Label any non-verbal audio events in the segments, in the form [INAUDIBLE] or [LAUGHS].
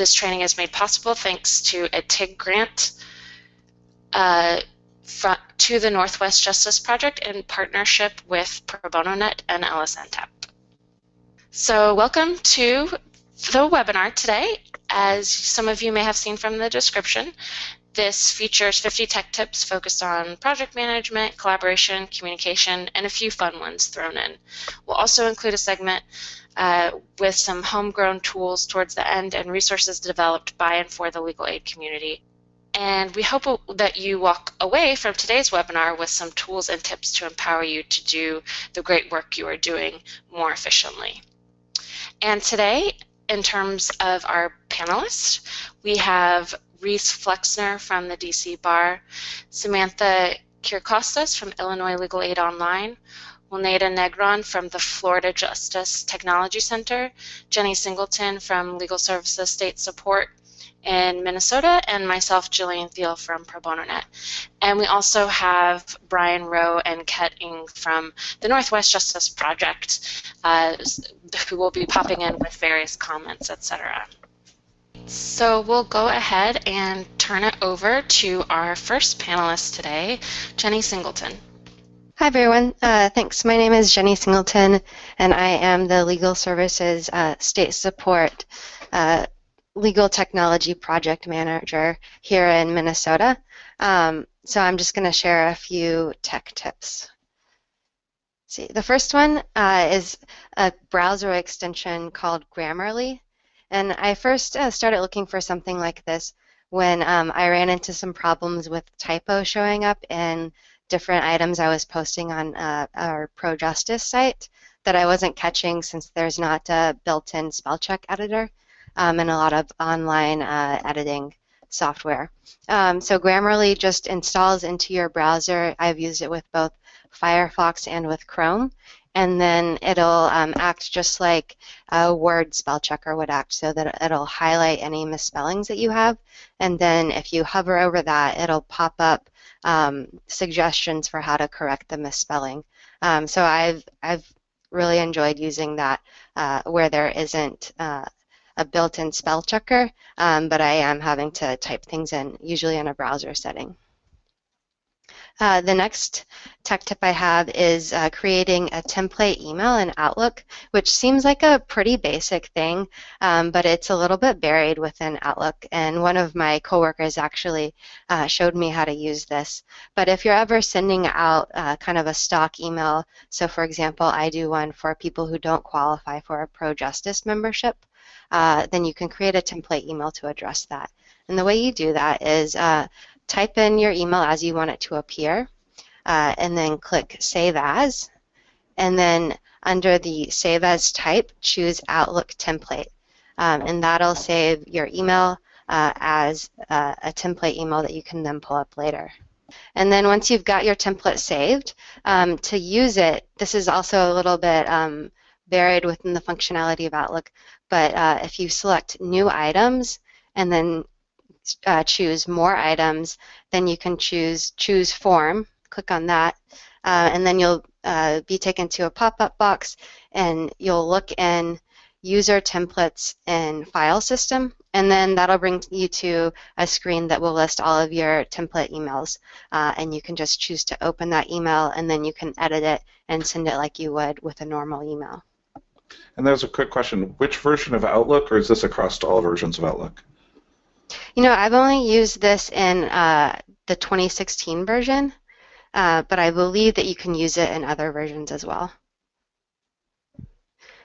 this training is made possible thanks to a TIG grant uh, to the Northwest Justice Project in partnership with Pro Bono Net and LSNTAP. So welcome to the webinar today. As some of you may have seen from the description, this features 50 tech tips focused on project management, collaboration, communication, and a few fun ones thrown in. We'll also include a segment uh, with some homegrown tools towards the end and resources developed by and for the legal aid community. And we hope that you walk away from today's webinar with some tools and tips to empower you to do the great work you are doing more efficiently. And today, in terms of our panelists, we have Reese Flexner from the DC Bar, Samantha Kirkostas from Illinois Legal Aid Online, Juanita Negron from the Florida Justice Technology Center, Jenny Singleton from Legal Services State Support in Minnesota, and myself, Jillian Thiel from Pro Bono Net. And we also have Brian Rowe and Ket Ing from the Northwest Justice Project, uh, who will be popping in with various comments, etc. So we'll go ahead and turn it over to our first panelist today, Jenny Singleton. Hi everyone, uh, thanks. My name is Jenny Singleton and I am the Legal Services uh, State Support uh, Legal Technology Project Manager here in Minnesota. Um, so I'm just going to share a few tech tips. see, the first one uh, is a browser extension called Grammarly. And I first uh, started looking for something like this when um, I ran into some problems with typo showing up in different items I was posting on uh, our Pro Justice site that I wasn't catching since there's not a built-in spell check editor um, and a lot of online uh, editing software. Um, so Grammarly just installs into your browser. I've used it with both Firefox and with Chrome and then it'll um, act just like a Word spell checker would act, so that it'll highlight any misspellings that you have, and then if you hover over that, it'll pop up um, suggestions for how to correct the misspelling. Um, so I've I've really enjoyed using that uh, where there isn't uh, a built-in spell checker, um, but I am having to type things in, usually in a browser setting. Uh, the next tech tip I have is uh, creating a template email in Outlook, which seems like a pretty basic thing, um, but it's a little bit buried within Outlook. And one of my coworkers actually uh, showed me how to use this. But if you're ever sending out uh, kind of a stock email, so for example, I do one for people who don't qualify for a Pro Justice membership, uh, then you can create a template email to address that. And the way you do that is uh, type in your email as you want it to appear, uh, and then click Save As, and then under the Save As type, choose Outlook Template, um, and that'll save your email uh, as uh, a template email that you can then pull up later. And then once you've got your template saved, um, to use it, this is also a little bit um, buried within the functionality of Outlook, but uh, if you select New Items and then uh, choose more items, then you can choose choose form, click on that, uh, and then you'll uh, be taken to a pop-up box and you'll look in user templates and file system and then that'll bring you to a screen that will list all of your template emails uh, and you can just choose to open that email and then you can edit it and send it like you would with a normal email. And there's a quick question. Which version of Outlook or is this across all versions of Outlook? You know, I've only used this in uh, the 2016 version, uh, but I believe that you can use it in other versions as well.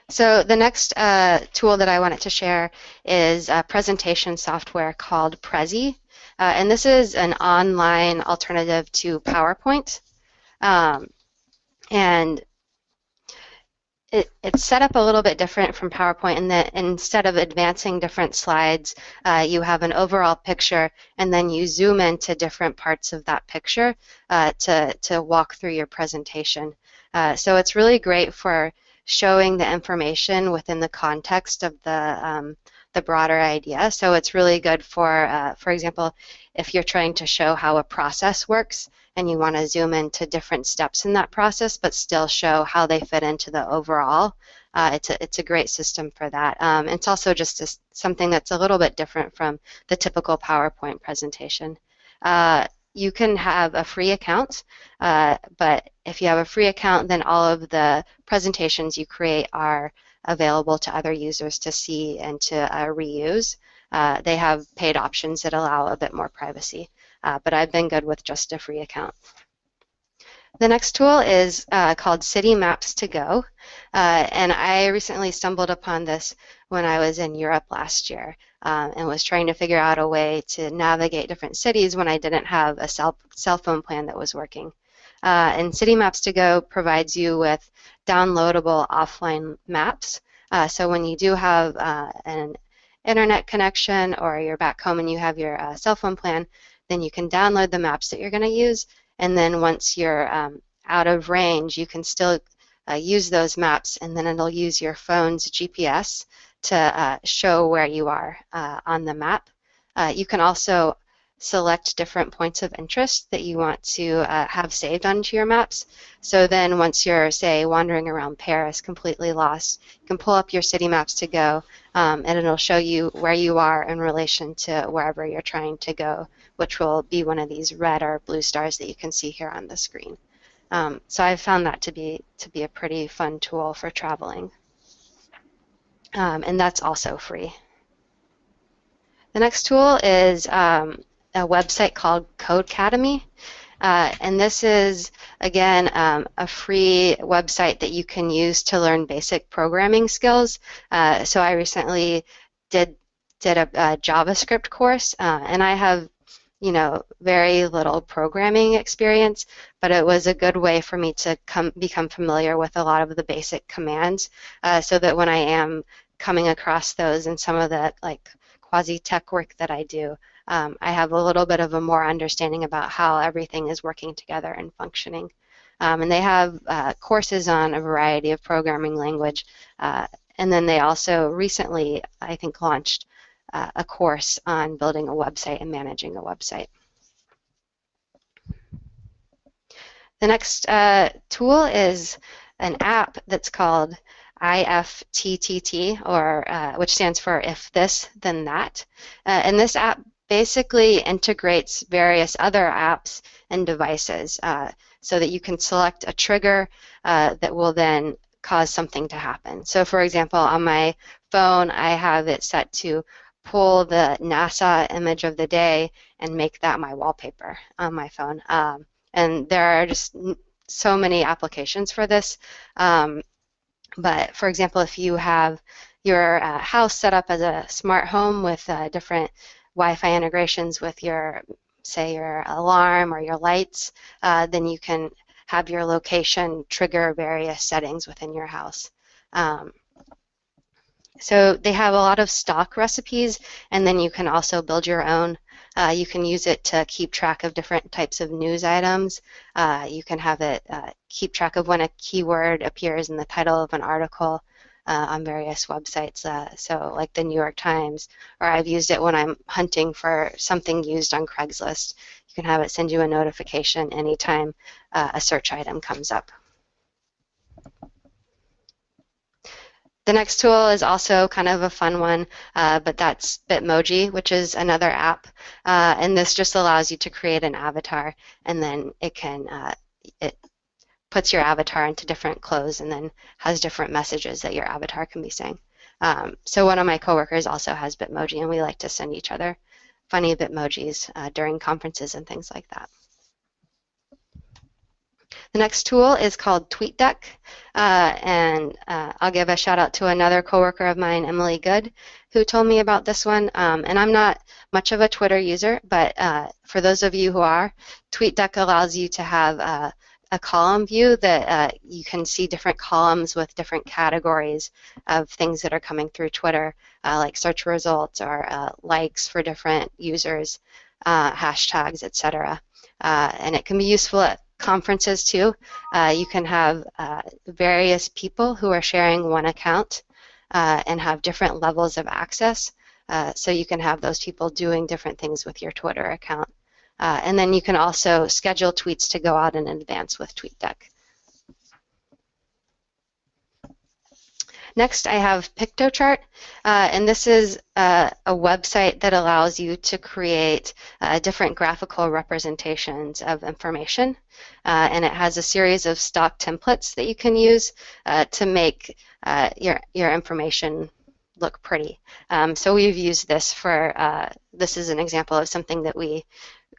So the next uh, tool that I wanted to share is a presentation software called Prezi. Uh, and this is an online alternative to PowerPoint. Um, and it, it's set up a little bit different from PowerPoint in that instead of advancing different slides, uh, you have an overall picture and then you zoom into different parts of that picture uh, to, to walk through your presentation. Uh, so it's really great for showing the information within the context of the, um, the broader idea. So it's really good for, uh, for example, if you're trying to show how a process works and you want to zoom into different steps in that process, but still show how they fit into the overall. Uh, it's, a, it's a great system for that. Um, it's also just a, something that's a little bit different from the typical PowerPoint presentation. Uh, you can have a free account, uh, but if you have a free account, then all of the presentations you create are available to other users to see and to uh, reuse. Uh, they have paid options that allow a bit more privacy, uh, but I've been good with just a free account. The next tool is uh, called City Maps to Go, uh, and I recently stumbled upon this when I was in Europe last year um, and was trying to figure out a way to navigate different cities when I didn't have a cell, cell phone plan that was working. Uh, and City Maps to Go provides you with downloadable offline maps. Uh, so when you do have uh, an internet connection or you're back home and you have your uh, cell phone plan, then you can download the maps that you're going to use. And then once you're um, out of range, you can still uh, use those maps and then it'll use your phone's GPS to uh, show where you are on the map. you can also select different points of interest that you want to uh, have saved onto your maps. So then once you're, say, wandering around Paris completely lost, you can pull up your city maps to go um, and it'll show you where you are in relation to wherever you're trying to go, which will be one of these red or blue stars that you can see here on the screen. Um, so I've found that to be, to be a pretty fun tool for traveling. Um, and that's also free. The next tool is um, a website called Codecademy. Uh, and this is, again, um, a free website that you can use to learn basic programming skills. Uh, so I recently did did a, a JavaScript course, uh, and I have, you know, very little programming experience, but it was a good way for me to come become familiar with a lot of the basic commands, uh, so that when I am coming across those in some of the like quasi-tech work that I do, um, I have a little bit of a more understanding about how everything is working together and functioning. Um, and they have uh, courses on a variety of programming language. Uh, and then they also recently, I think, launched uh, a course on building a website and managing a website. The next uh, tool is an app that's called IFTTT, or uh, which stands for If This Then That. Uh, and this app basically integrates various other apps and devices uh, so that you can select a trigger uh, that will then cause something to happen. So for example, on my phone, I have it set to pull the NASA image of the day and make that my wallpaper on my phone. Um, and there are just so many applications for this. Um, but for example, if you have your uh, house set up as a smart home with uh, different Wi-Fi integrations with your, say, your alarm or your lights, uh, then you can have your location trigger various settings within your house. Um, so they have a lot of stock recipes, and then you can also build your own. Uh, you can use it to keep track of different types of news items. Uh, you can have it uh, keep track of when a keyword appears in the title of an article uh, on various websites, uh, so like the New York Times, or I've used it when I'm hunting for something used on Craigslist. You can have it send you a notification anytime uh, a search item comes up. The next tool is also kind of a fun one, uh, but that's Bitmoji, which is another app, uh, and this just allows you to create an avatar, and then it can uh, it puts your avatar into different clothes and then has different messages that your avatar can be saying. Um, so one of my coworkers also has Bitmoji, and we like to send each other funny Bitmojis uh, during conferences and things like that. The next tool is called TweetDeck, uh, and uh, I'll give a shout out to another coworker of mine, Emily Good, who told me about this one. Um, and I'm not much of a Twitter user, but uh, for those of you who are, TweetDeck allows you to have uh, a column view that uh, you can see different columns with different categories of things that are coming through Twitter, uh, like search results or uh, likes for different users, uh, hashtags, etc. Uh, and it can be useful at conferences too. Uh, you can have various people who are sharing one account and have different levels of access. So you can have those people doing different things with your Twitter account. Uh, and then you can also schedule tweets to go out in advance with TweetDeck. Next, I have Piktochart, uh, and this is uh, a website that allows you to create uh, different graphical representations of information, uh, and it has a series of stock templates that you can use uh, to make uh, your, your information look pretty. Um, so we've used this for, this is an example of something that we,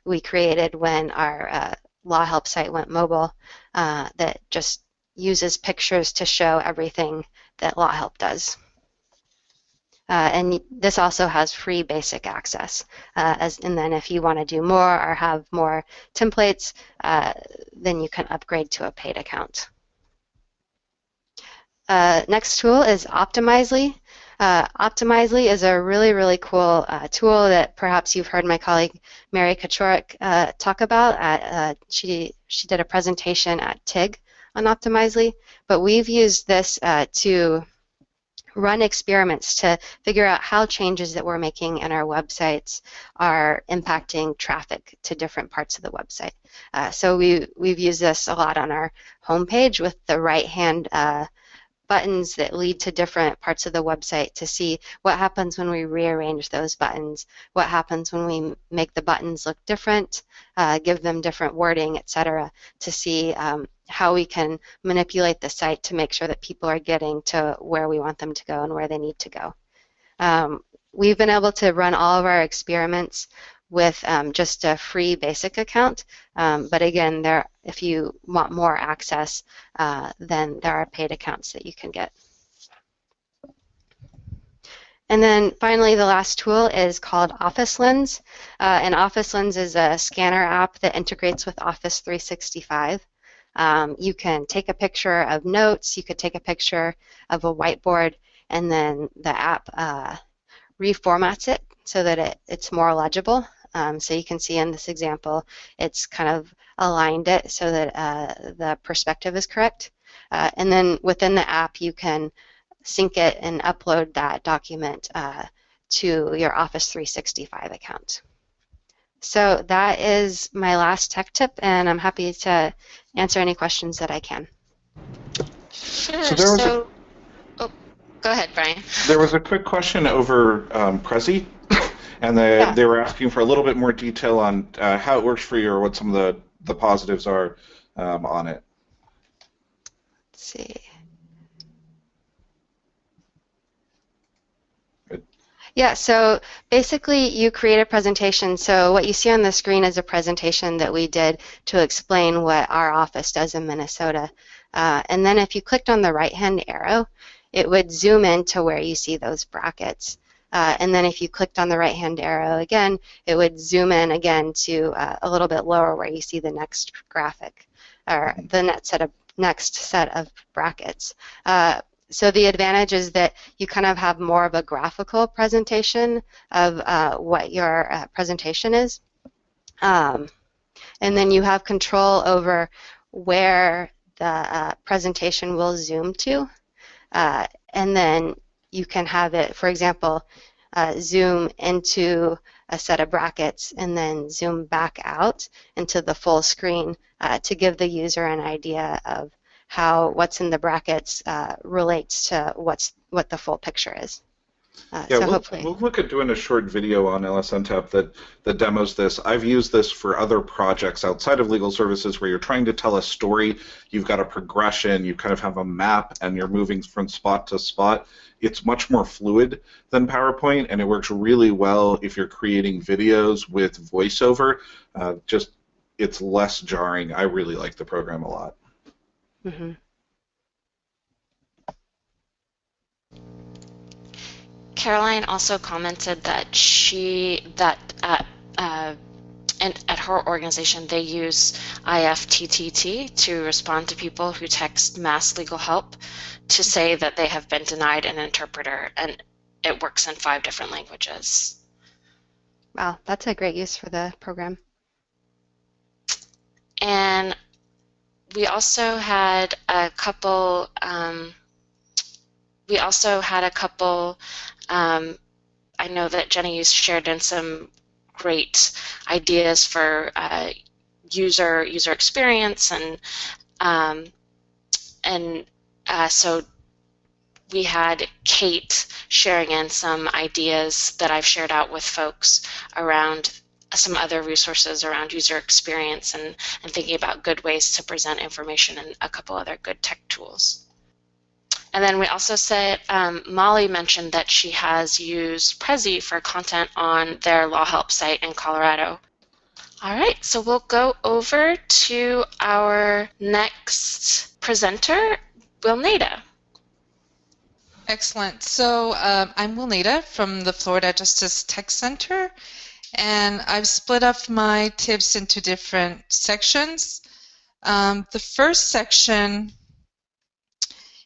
we created when our law help site went mobile that just uses pictures to show everything that Law Help does. Uh, and this also has free basic access. Uh, as, and then if you want to do more or have more templates, uh, then you can upgrade to a paid account. Uh, next tool is Optimizely. Uh, Optimizely is a really, really cool uh, tool that perhaps you've heard my colleague Mary Kachorik talk about. At, she, she did a presentation at TIG on Optimizely, but we've used this uh, to run experiments to figure out how changes that we're making in our websites are impacting traffic to different parts of the website. Uh, so we, we've used this a lot on our homepage with the right-hand uh, buttons that lead to different parts of the website to see what happens when we rearrange those buttons, what happens when we make the buttons look different, uh, give them different wording, etc., to see um, how we can manipulate the site to make sure that people are getting to where we want them to go and where they need to go. Um, we've been able to run all of our experiments with um, just a free basic account. Um, but again, there, if you want more access, uh, then there are paid accounts that you can get. And then finally, the last tool is called Office Lens. Uh, and Office Lens is a scanner app that integrates with Office 365. Um, you can take a picture of notes, you could take a picture of a whiteboard, and then the app uh, reformats it so that it, it's more legible. Um, so you can see in this example, it's kind of aligned it so that uh, the perspective is correct. Uh, and then within the app, you can sync it and upload that document uh, to your Office 365 account. So that is my last tech tip, and I'm happy to answer any questions that I can. Sure. So, there was so a, oh, go ahead, Brian. There was a quick question over um, Prezi and they yeah. they were asking for a little bit more detail on uh, how it works for you or what some of the the positives are um, on it. Let's see. Yeah, so basically you create a presentation. So what you see on the screen is a presentation that we did to explain what our office does in Minnesota. Uh, and then if you clicked on the right-hand arrow, it would zoom in to where you see those brackets. Uh, and then if you clicked on the right hand arrow again, it would zoom in again to uh, a little bit lower where you see the next graphic or the next set of, next set of brackets. Uh, so the advantage is that you kind of have more of a graphical presentation of uh, what your uh, presentation is. Um, and then you have control over where the uh, presentation will zoom to. and then you can have it, for example, uh, zoom into a set of brackets and then zoom back out into the full screen uh, to give the user an idea of how what's in the brackets uh, relates to what's what the full picture is. Uh, yeah, so we'll, hopefully. we'll look at doing a short video on LSNTAP that, that demos this. I've used this for other projects outside of legal services where you're trying to tell a story, you've got a progression, you kind of have a map, and you're moving from spot to spot. It's much more fluid than PowerPoint, and it works really well if you're creating videos with voiceover. Uh, just it's less jarring. I really like the program a lot. Mm-hmm. Caroline also commented that she that at uh, and at her organization they use IFTTT to respond to people who text mass legal help to say that they have been denied an interpreter, and it works in five different languages. Wow, that's a great use for the program. And we also had a couple. Um, we also had a couple um, I know that Jenny shared in some great ideas for uh, user user experience and um, and uh, so we had Kate sharing in some ideas that I've shared out with folks around some other resources around user experience and, and thinking about good ways to present information and a couple other good tech tools. And then we also said, um, Molly mentioned that she has used Prezi for content on their law help site in Colorado. All right, so we'll go over to our next presenter, Wilneida. Excellent. So um, I'm Wilneida from the Florida Justice Tech Center, and I've split up my tips into different sections. Um, the first section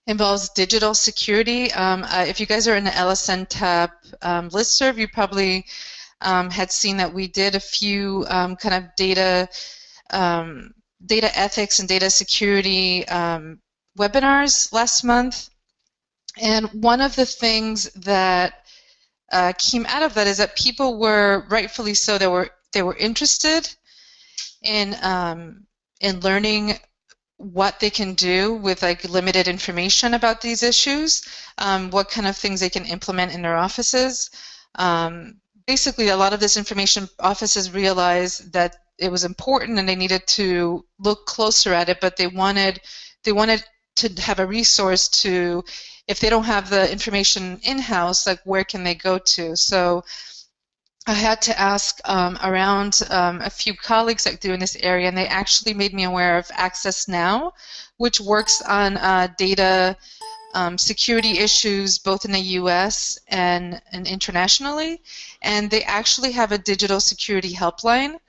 involves digital security. Um, uh, if you guys are in the LSNTAP um, listserv, you probably um, had seen that we did a few um, kind of data um, data ethics and data security um, webinars last month. And one of the things that uh, came out of that is that people were rightfully so they were they were interested in in learning what they can do with like limited information about these issues, um, what kind of things they can implement in their offices. Um, basically, a lot of this information, offices realized that it was important and they needed to look closer at it, but they wanted they wanted to have a resource to, if they don't have the information in-house, like where can they go to? So I had to ask um, around um, a few colleagues that do in this area, and they actually made me aware of Access Now, which works on uh, data um, security issues both in the U.S. and, and internationally. And they actually have a digital security helpline,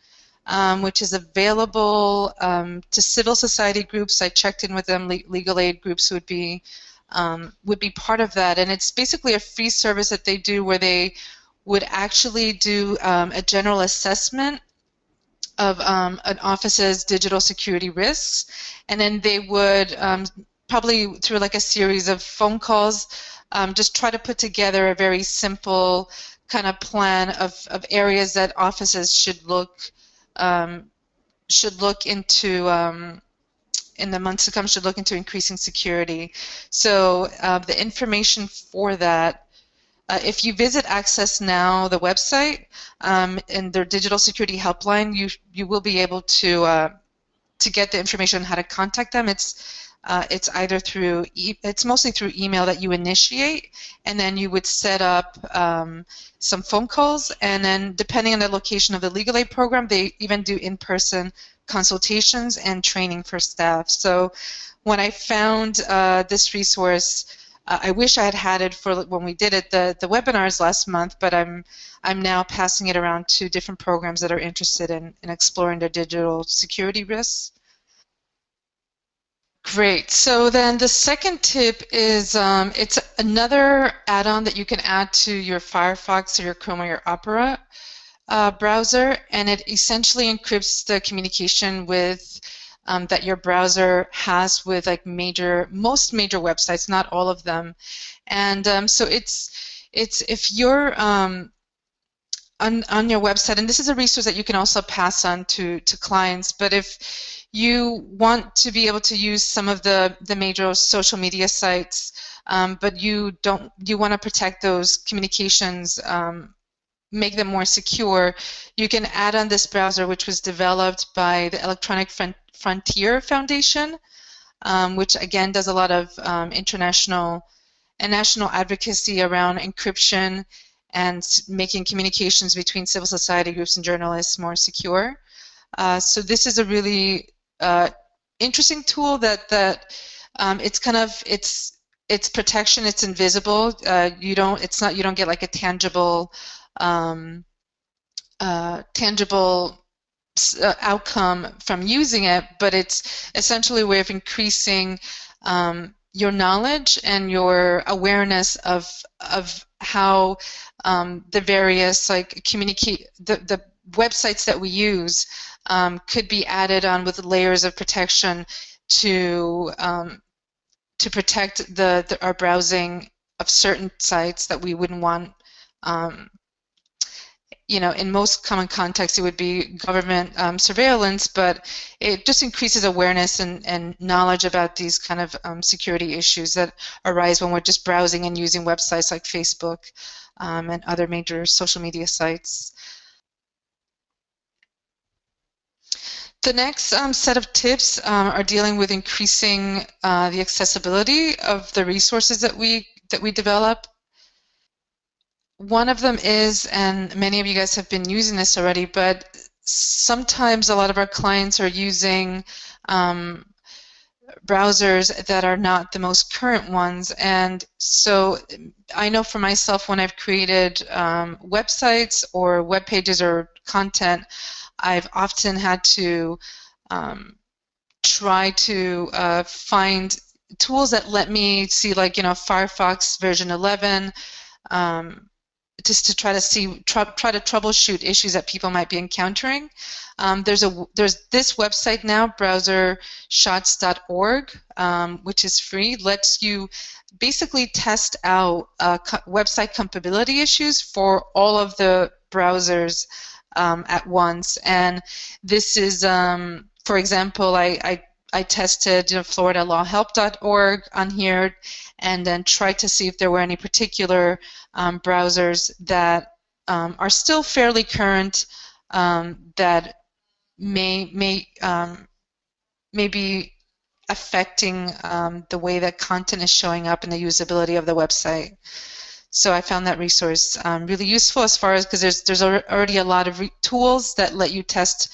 um, which is available um, to civil society groups. I checked in with them. Le legal aid groups would be um, would be part of that, and it's basically a free service that they do where they would actually do um, a general assessment of um, an office's digital security risks, and then they would um, probably through like a series of phone calls um, just try to put together a very simple kind of plan of, of areas that offices should look um, should look into in the months to come should look into increasing security. So uh, the information for that uh, if you visit Access Now, the website, um, and their digital security helpline, you you will be able to uh, to get the information on how to contact them. It's uh, it's either through e it's mostly through email that you initiate, and then you would set up um, some phone calls, and then depending on the location of the legal aid program, they even do in-person consultations and training for staff. So when I found uh, this resource. Uh, I wish I had had it for when we did it the the webinars last month, but I'm I'm now passing it around to different programs that are interested in, in exploring their digital security risks. Great. So then the second tip is um, it's another add-on that you can add to your Firefox or your Chrome or your Opera uh, browser, and it essentially encrypts the communication with um, that your browser has with like major, most major websites, not all of them. And um, so it's, it's if you're um, on, on your website, and this is a resource that you can also pass on to, to clients, but if you want to be able to use some of the, the major social media sites, um, but you don't, you want to protect those communications um, make them more secure, you can add on this browser, which was developed by the Electronic Frontier Foundation, um, which again does a lot of um, international and national advocacy around encryption and making communications between civil society groups and journalists more secure. Uh, so this is a really uh, interesting tool that that um, it's kind of it's it's protection. It's invisible. Uh, you don't. It's not. You don't get like a tangible um, uh, tangible outcome from using it, but it's essentially a way of increasing um, your knowledge and your awareness of of how um, the various like communicate the, the websites that we use um, could be added on with layers of protection to um, to protect the, the, our browsing of certain sites that we wouldn't want um, you know, in most common contexts, it would be government um, surveillance, but it just increases awareness and, and knowledge about these kind of um, security issues that arise when we're just browsing and using websites like Facebook um, and other major social media sites. The next um, set of tips um, are dealing with increasing uh, the accessibility of the resources that we that we develop. One of them is, and many of you guys have been using this already, but sometimes a lot of our clients are using um, browsers that are not the most current ones. And so I know for myself when I've created um, websites or web pages or content, I've often had to um, try to uh, find tools that let me see like you know Firefox version 11 um, just to try to see try, try to troubleshoot issues that people might be encountering. Um, there's a there's this website now browsershots.org um, which is free lets you basically test out uh, co website compatibility issues for all of the browsers um, at once. And this is, um, for example, I, I, I tested you know, FloridaLawHelp.org on here and then tried to see if there were any particular um, browsers that um, are still fairly current um, that may, may, um, may be affecting the way that content is showing up and the usability of the website. So I found that resource um, really useful as far as because there's there's already a lot of tools that let you test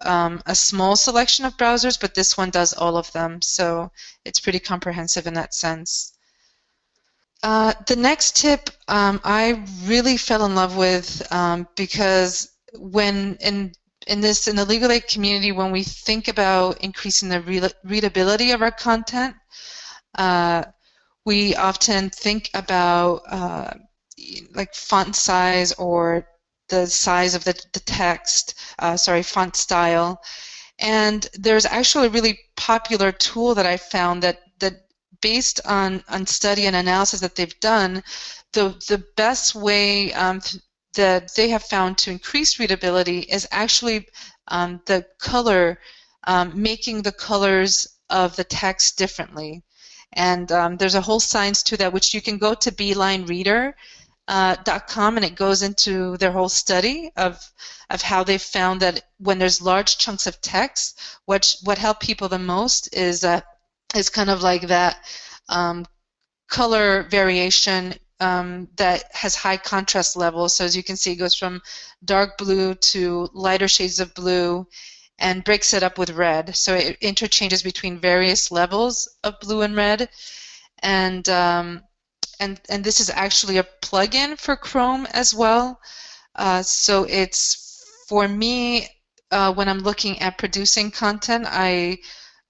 um, a small selection of browsers, but this one does all of them. So it's pretty comprehensive in that sense. Uh, the next tip um, I really fell in love with um, because when in in this in the legal aid community, when we think about increasing the re readability of our content, uh, we often think about uh, like font size or the size of the, the text, uh, sorry, font style. And there's actually a really popular tool that I found that, that based on, on study and analysis that they've done, the, the best way um, that they have found to increase readability is actually um, the color, um, making the colors of the text differently. And um, there's a whole science to that, which you can go to beelinereader.com uh, and it goes into their whole study of of how they found that when there's large chunks of text, what what helped people the most is uh, is kind of like that um, color variation um, that has high contrast levels. So as you can see, it goes from dark blue to lighter shades of blue, and breaks it up with red. So it interchanges between various levels of blue and red. And, um, and, and this is actually a plugin for Chrome as well. Uh, so it's, for me, uh, when I'm looking at producing content, I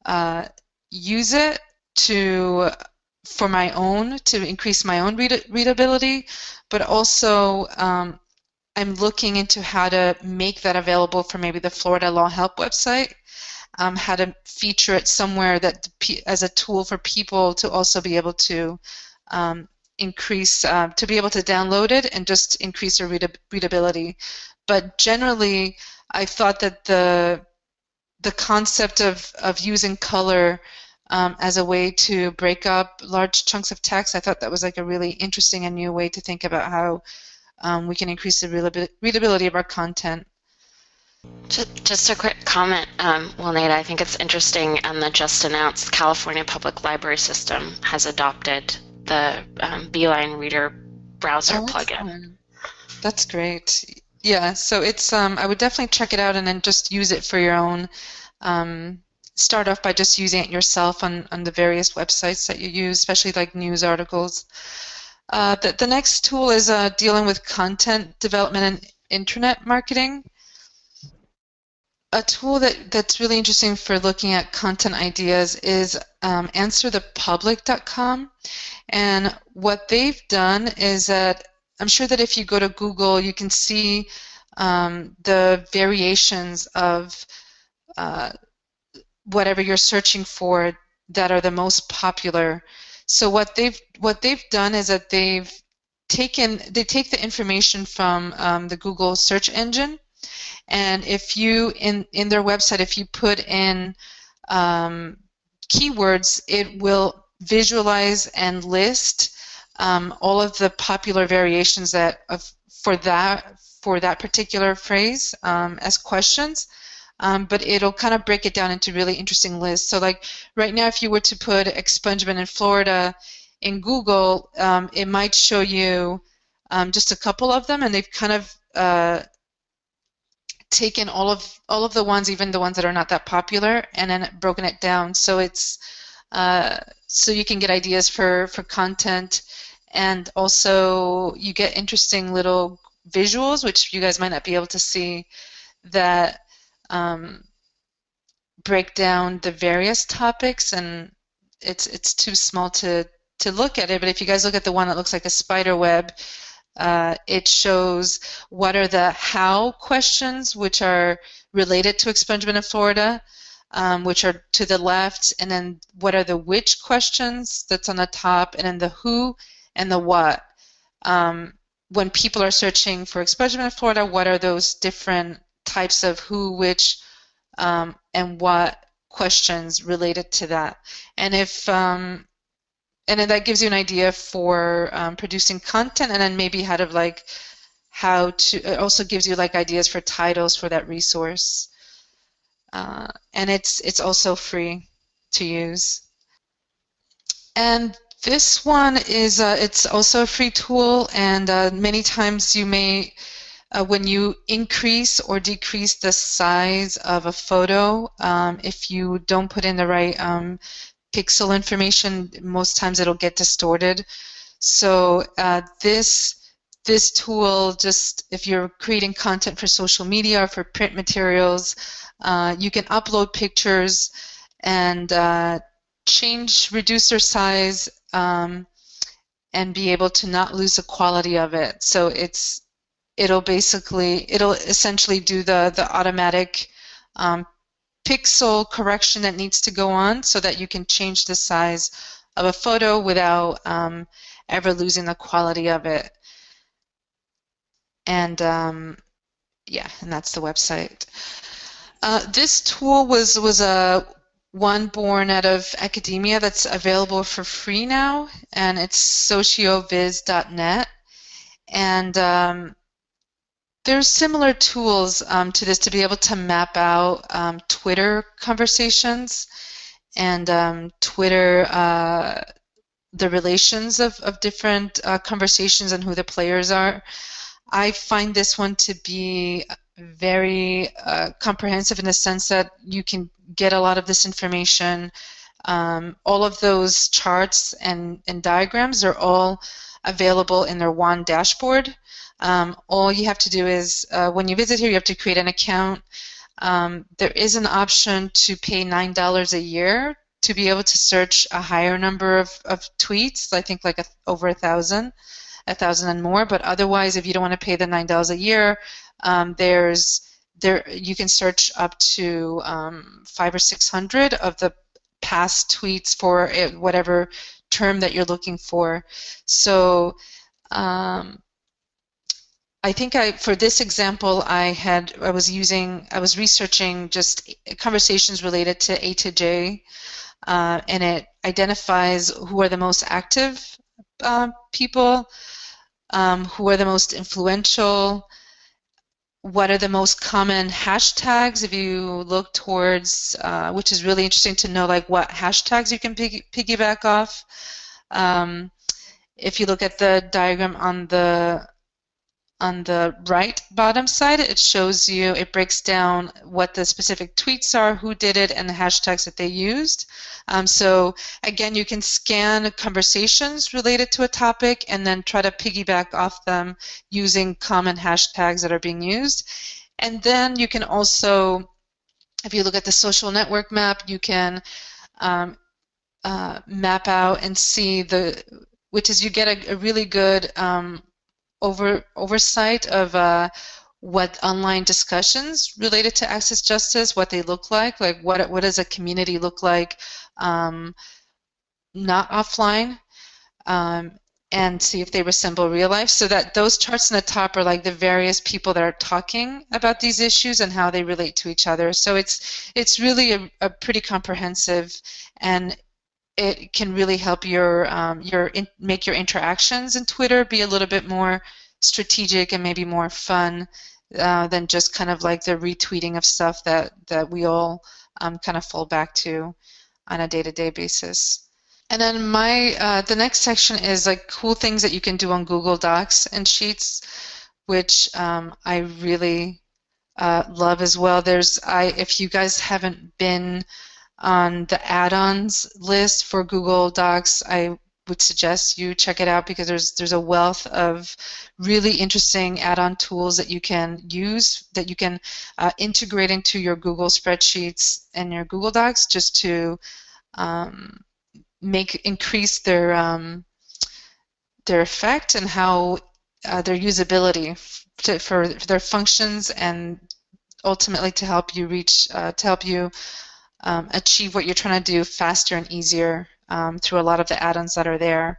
uh, use it to for my own to increase my own read readability, but also um, I'm looking into how to make that available for maybe the Florida Law Help website, um, how to feature it somewhere that as a tool for people to also be able to um, increase, uh, to be able to download it and just increase your read readability. But generally, I thought that the the concept of, of using color um, as a way to break up large chunks of text, I thought that was like a really interesting and new way to think about how um, we can increase the readability of our content. Just a quick comment, um, well, Nate, I think it's interesting, and the just announced California Public Library System has adopted the um, Beeline Reader browser oh, plugin. That's great. Yeah, so it's um, I would definitely check it out and then just use it for your own. Um, start off by just using it yourself on, on the various websites that you use, especially like news articles. Uh, the, the next tool is uh, dealing with content development and internet marketing. A tool that, that's really interesting for looking at content ideas is um, answerthepublic.com. And what they've done is that I'm sure that if you go to Google, you can see um, the variations of uh, whatever you're searching for that are the most popular so what they've what they've done is that they've taken they take the information from um, the Google search engine, and if you in in their website, if you put in um, keywords, it will visualize and list um, all of the popular variations that of, for that for that particular phrase um, as questions. Um, but it'll kind of break it down into really interesting lists. So like right now, if you were to put expungement in Florida in Google, um, it might show you um, just a couple of them, and they've kind of uh, taken all of all of the ones, even the ones that are not that popular, and then broken it down. So it's uh, so you can get ideas for for content, and also you get interesting little visuals, which you guys might not be able to see, that um, break down the various topics, and it's it's too small to to look at it. But if you guys look at the one that looks like a spider web, uh, it shows what are the how questions, which are related to expungement of Florida, um, which are to the left, and then what are the which questions that's on the top, and then the who and the what. Um, when people are searching for expungement of Florida, what are those different types of who, which, um, and what questions related to that? And if um, and then that gives you an idea for um, producing content and then maybe how to like how to it also gives you like ideas for titles for that resource. Uh, and it's it's also free to use. And this one is uh, it's also a free tool and uh, many times you may uh, when you increase or decrease the size of a photo um, if you don't put in the right um, pixel information, most times it'll get distorted. So uh, this this tool, just if you're creating content for social media or for print materials, uh, you can upload pictures and uh, change reducer size um, and be able to not lose the quality of it. So it's it'll basically it'll essentially do the the automatic um, pixel correction that needs to go on so that you can change the size of a photo without um, ever losing the quality of it. And um, yeah, and that's the website. Uh, this tool was was a one born out of academia that's available for free now, and it's socioviz.net. And um, there's similar tools um, to this to be able to map out um, Twitter conversations and um, Twitter, uh, the relations of, of different uh, conversations and who the players are. I find this one to be very uh, comprehensive in the sense that you can get a lot of this information. Um, all of those charts and, and diagrams are all available in their one dashboard. Um, all you have to do is, uh, when you visit here, you have to create an account. Um, there is an option to pay $9 a year to be able to search a higher number of, of tweets, I think like a, over a thousand, a thousand and more. But otherwise, if you don't want to pay the $9 a year, um, there's there you can search up to um, five or six hundred of the past tweets for whatever term that you're looking for. So um, I think I, for this example, I had, I was using, I was researching just conversations related to A to J, uh, and it identifies who are the most active uh, people, um, who are the most influential, what are the most common hashtags if you look towards, uh, which is really interesting to know like what hashtags you can piggyback off. Um, if you look at the diagram on the on the right bottom side, it shows you, it breaks down what the specific tweets are, who did it, and the hashtags that they used. Um, so again, you can scan conversations related to a topic and then try to piggyback off them using common hashtags that are being used. And then you can also, if you look at the social network map, you can um, uh, map out and see the, which is you get a, a really good um, over oversight of uh, what online discussions related to access justice, what they look like, like what what does a community look like, um, not offline, um, and see if they resemble real life. So that those charts in the top are like the various people that are talking about these issues and how they relate to each other. So it's it's really a, a pretty comprehensive, and it can really help your um, your in, make your interactions in Twitter be a little bit more strategic and maybe more fun uh, than just kind of like the retweeting of stuff that that we all um, kind of fall back to on a day-to-day basis. And then my uh, the next section is like cool things that you can do on Google Docs and Sheets, which um, I really uh, love as well. There's I if you guys haven't been on the add-ons list for Google Docs, I would suggest you check it out because there's there's a wealth of really interesting add-on tools that you can use that you can uh, integrate into your Google spreadsheets and your Google Docs just to um, make increase their um, their effect and how uh, their usability to, for, their functions and ultimately to help you reach uh, to help you um, achieve what you're trying to do faster and easier um, through a lot of the add-ons that are there.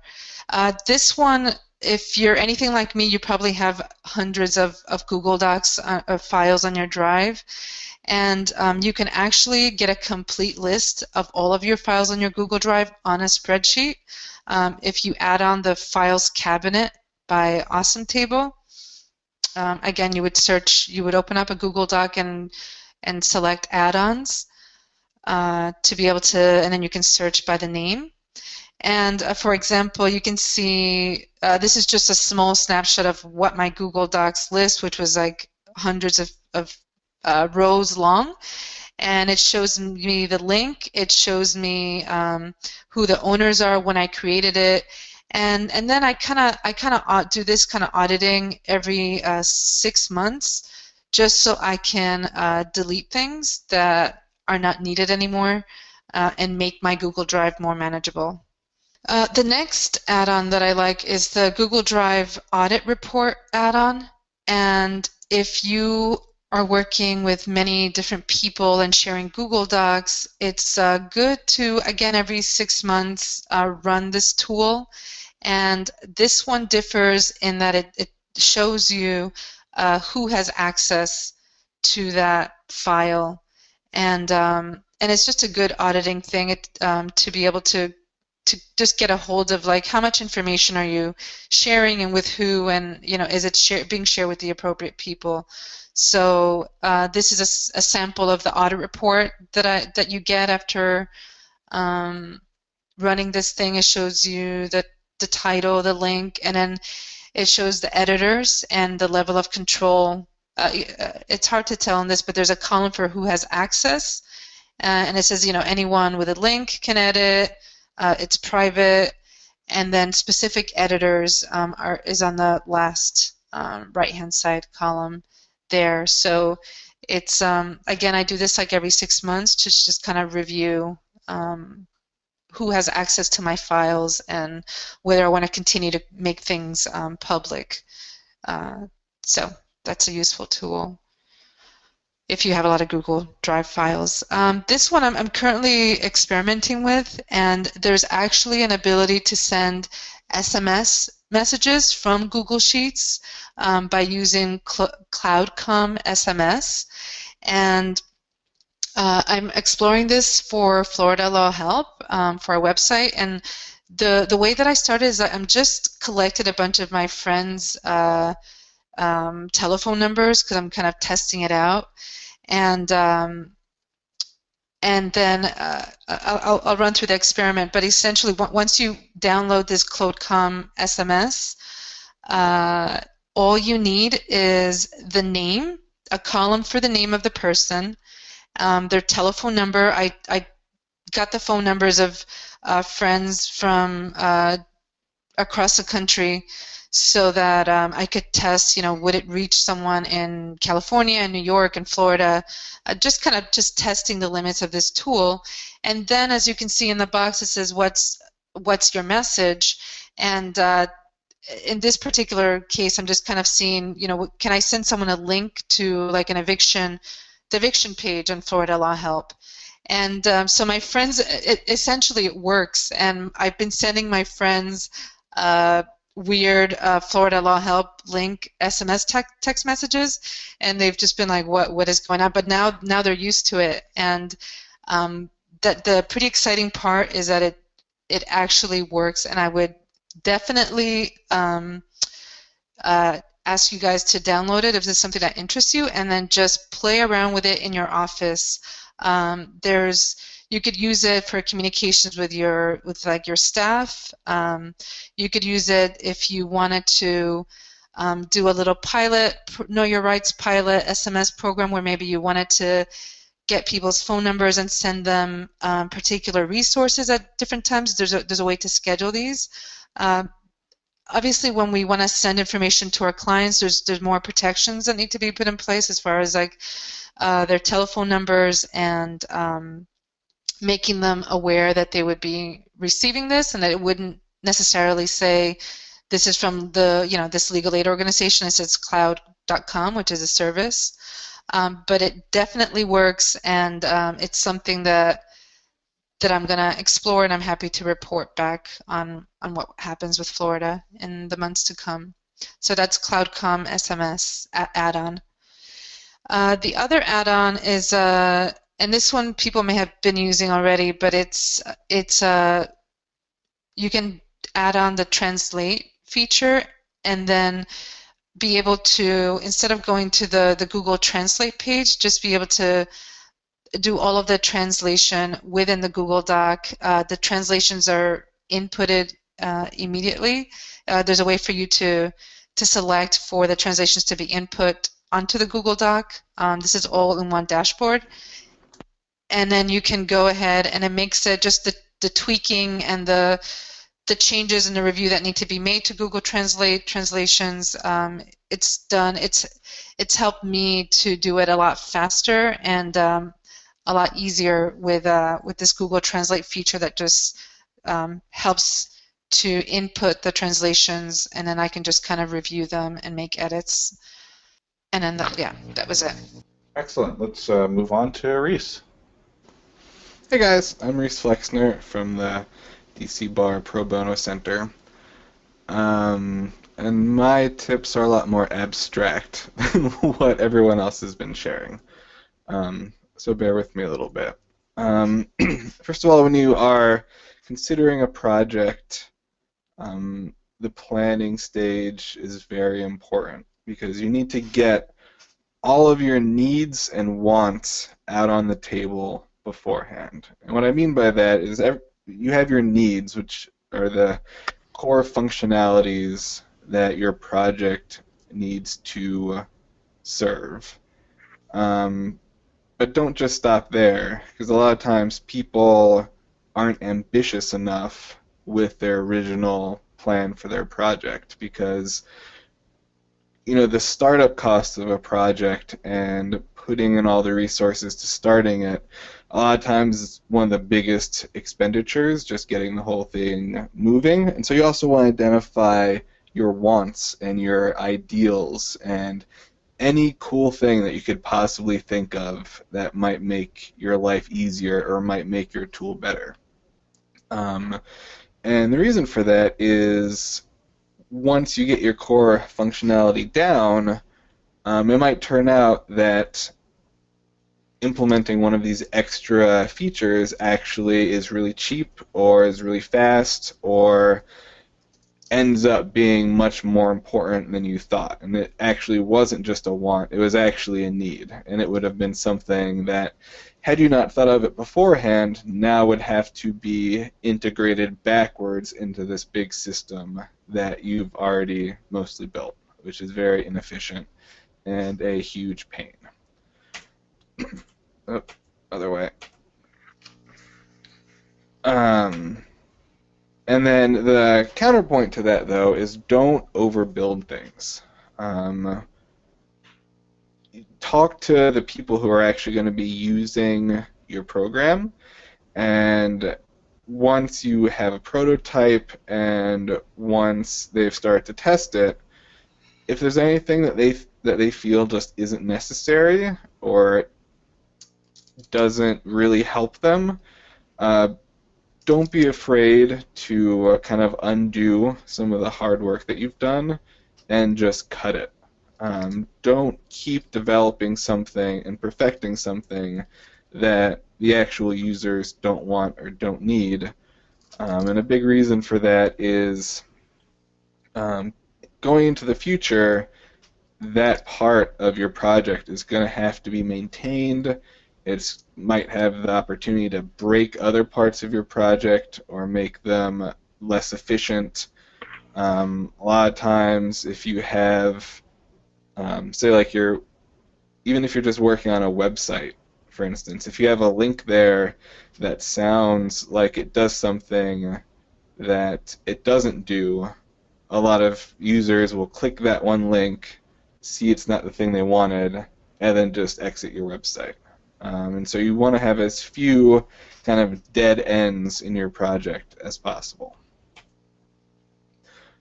Uh, this one, if you're anything like me, you probably have hundreds of, of Google Docs uh, of files on your drive and um, you can actually get a complete list of all of your files on your Google Drive on a spreadsheet um, if you add on the files cabinet by Awesometable. Um, again, you would search, you would open up a Google Doc and and select add-ons uh, to be able to, and then you can search by the name. And uh, for example, you can see uh, this is just a small snapshot of what my Google Docs list, which was like hundreds of, of uh, rows long. And it shows me the link. It shows me um, who the owners are when I created it. And and then I kind of I kind of do this kind of auditing every uh, six months just so I can uh, delete things that are not needed anymore uh, and make my Google Drive more manageable. Uh, the next add-on that I like is the Google Drive Audit Report add-on and if you are working with many different people and sharing Google Docs, it's uh, good to, again, every six months uh, run this tool. And this one differs in that it, it shows you uh, who has access to that file. And, um, and it's just a good auditing thing it, um, to be able to to just get a hold of like how much information are you sharing and with who and you know is it share, being shared with the appropriate people so uh, this is a, a, sample of the audit report that I that you get after um, running this thing. It shows you the the title, the link, and then it shows the editors and the level of control. Uh, uh it's hard to tell on this, but there's a column for who has access, uh, and it says you know anyone with a link can edit. Uh, it's private, and then specific editors um, are is on the last um, right-hand side column there. So it's um, again, I do this like every six months to just kind of review um, who has access to my files and whether I want to continue to make things um, public. Uh, so that's a useful tool if you have a lot of Google Drive files. Um, this one I'm, I'm, currently experimenting with, and there's actually an ability to send SMS messages from Google Sheets um, by using Cl CloudComm SMS. And uh, I'm exploring this for Florida Law Help um, for our website. And the, the way that I started is I'm just collected a bunch of my friends' uh, um, telephone numbers because I'm kind of testing it out. And um, and then uh, I'll, I'll, run through the experiment. But essentially, once you download this CloudComm SMS, uh, all you need is the name, a column for the name of the person, um, their telephone number. I, I got the phone numbers of uh, friends from uh, across the country so that um, I could test, you know, would it reach someone in California and New York and Florida, uh, just kind of just testing the limits of this tool. And then, as you can see in the box, it says, what's, what's your message? And uh, in this particular case, I'm just kind of seeing, you know, can I send someone a link to like an eviction, the eviction page on Florida Law Help? And um, so my friends, it, essentially it works. And I've been sending my friends uh, weird uh, Florida Law Help link SMS te- text messages, and they've just been like, "What what is going on?" But now now they're used to it, and um, that the pretty exciting part is that it it actually works, and I would definitely um, uh, ask you guys to download it if this is something that interests you, and then just play around with it in your office. Um, there's you could use it for communications with your with like your staff. Um, you could use it if you wanted to um, do a little pilot, know your rights pilot SMS program where maybe you wanted to get people's phone numbers and send them um, particular resources at different times. There's a, there's a way to schedule these. Um, obviously, when we want to send information to our clients, there's there's more protections that need to be put in place as far as like uh, their telephone numbers and um, making them aware that they would be receiving this and that it wouldn't necessarily say this is from the you know this legal aid organization. It says cloud.com, which is a service, um, but it definitely works, and um, it's something that that I'm going to explore, and I'm happy to report back on on what happens with Florida in the months to come. So that's CloudComm SMS add-on. Uh, the other add-on is uh, and this one people may have been using already, but it's it's uh, you can add on the translate feature and then be able to instead of going to the the Google Translate page, just be able to do all of the translation within the Google Doc. Uh, the translations are inputted uh, immediately. Uh, there's a way for you to to select for the translations to be input onto the Google Doc. Um, this is all in one dashboard and then you can go ahead and it makes it just the, the tweaking and the the changes in the review that need to be made to Google Translate translations. Um, it's done. It's it's helped me to do it a lot faster and um, a lot easier with uh, with this Google Translate feature that just um, helps to input the translations and then I can just kind of review them and make edits. And then that, yeah, that was it. Excellent. Let's uh, move on to Reese. Hey guys, I'm Reese Flexner from the DC Bar Pro Bono Center. Um, and my tips are a lot more abstract [LAUGHS] than what everyone else has been sharing. Um, so bear with me a little bit. Um, [CLEARS THROAT] first of all, when you are considering a project, um, the planning stage is very important because you need to get all of your needs and wants out on the table beforehand. And what I mean by that is every, you have your needs, which are the core functionalities that your project needs to serve. Um, but don't just stop there, because a lot of times people aren't ambitious enough with their original plan for their project because you know the startup costs of a project and putting in all the resources to starting it a lot of times one of the biggest expenditures just getting the whole thing moving. And so you also want to identify your wants and your ideals and any cool thing that you could possibly think of that might make your life easier or might make your tool better. Um, and the reason for that is once you get your core functionality down um, it might turn out that implementing one of these extra features actually is really cheap or is really fast or ends up being much more important than you thought. And it actually wasn't just a want, it was actually a need. And it would have been something that, had you not thought of it beforehand, now would have to be integrated backwards into this big system that you've already mostly built, which is very inefficient and a huge pain oh, other way. Um, and then the counterpoint to that, though, is don't overbuild things. Um, talk to the people who are actually going to be using your program, and once you have a prototype and once they've started to test it, if there's anything that they that they feel just isn't necessary or doesn't really help them, uh, don't be afraid to uh, kind of undo some of the hard work that you've done and just cut it. Um, don't keep developing something and perfecting something that the actual users don't want or don't need. Um, and a big reason for that is um, going into the future, that part of your project is going to have to be maintained. It might have the opportunity to break other parts of your project or make them less efficient. Um, a lot of times, if you have, um, say, like you're, even if you're just working on a website, for instance, if you have a link there that sounds like it does something that it doesn't do, a lot of users will click that one link, see it's not the thing they wanted, and then just exit your website. Um, and so you want to have as few kind of dead ends in your project as possible.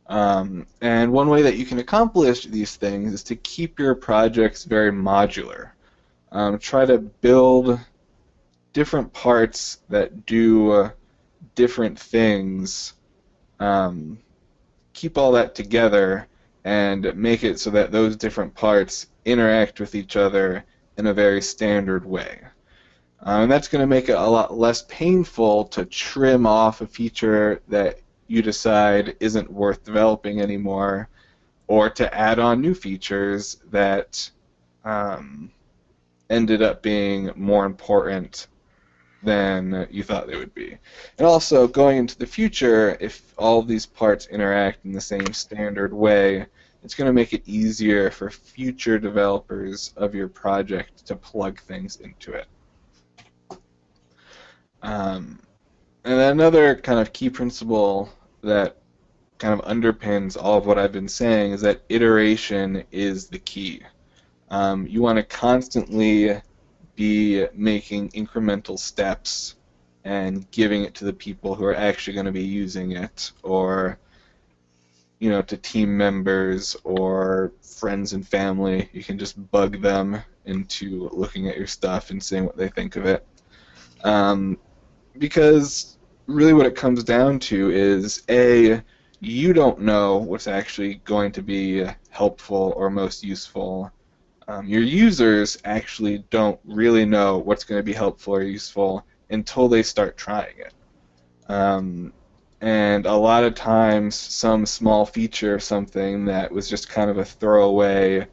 Um, and one way that you can accomplish these things is to keep your projects very modular. Um, try to build different parts that do uh, different things. Um, keep all that together and make it so that those different parts interact with each other in a very standard way. Um, and that's going to make it a lot less painful to trim off a feature that you decide isn't worth developing anymore, or to add on new features that um, ended up being more important than you thought they would be. And also, going into the future, if all these parts interact in the same standard way, it's going to make it easier for future developers of your project to plug things into it. Um, and another kind of key principle that kind of underpins all of what I've been saying is that iteration is the key. Um, you want to constantly be making incremental steps and giving it to the people who are actually going to be using it, or you know, to team members or friends and family. You can just bug them into looking at your stuff and seeing what they think of it. Um, because really what it comes down to is A, you don't know what's actually going to be helpful or most useful. Um, your users actually don't really know what's going to be helpful or useful until they start trying it. Um, and a lot of times some small feature of something that was just kind of a throwaway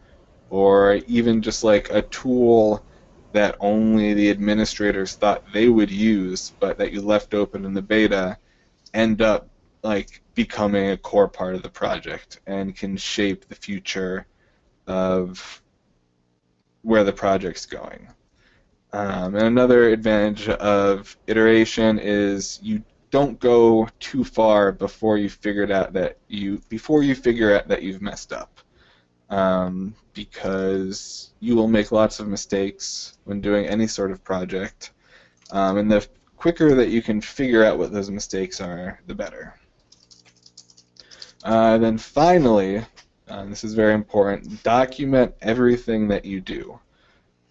or even just like a tool that only the administrators thought they would use but that you left open in the beta end up like becoming a core part of the project and can shape the future of where the project's going. Um, and another advantage of iteration is you don't go too far before you figured out that you before you figure out that you've messed up, um, because you will make lots of mistakes when doing any sort of project, um, and the quicker that you can figure out what those mistakes are, the better. Uh, then finally, uh, this is very important, document everything that you do.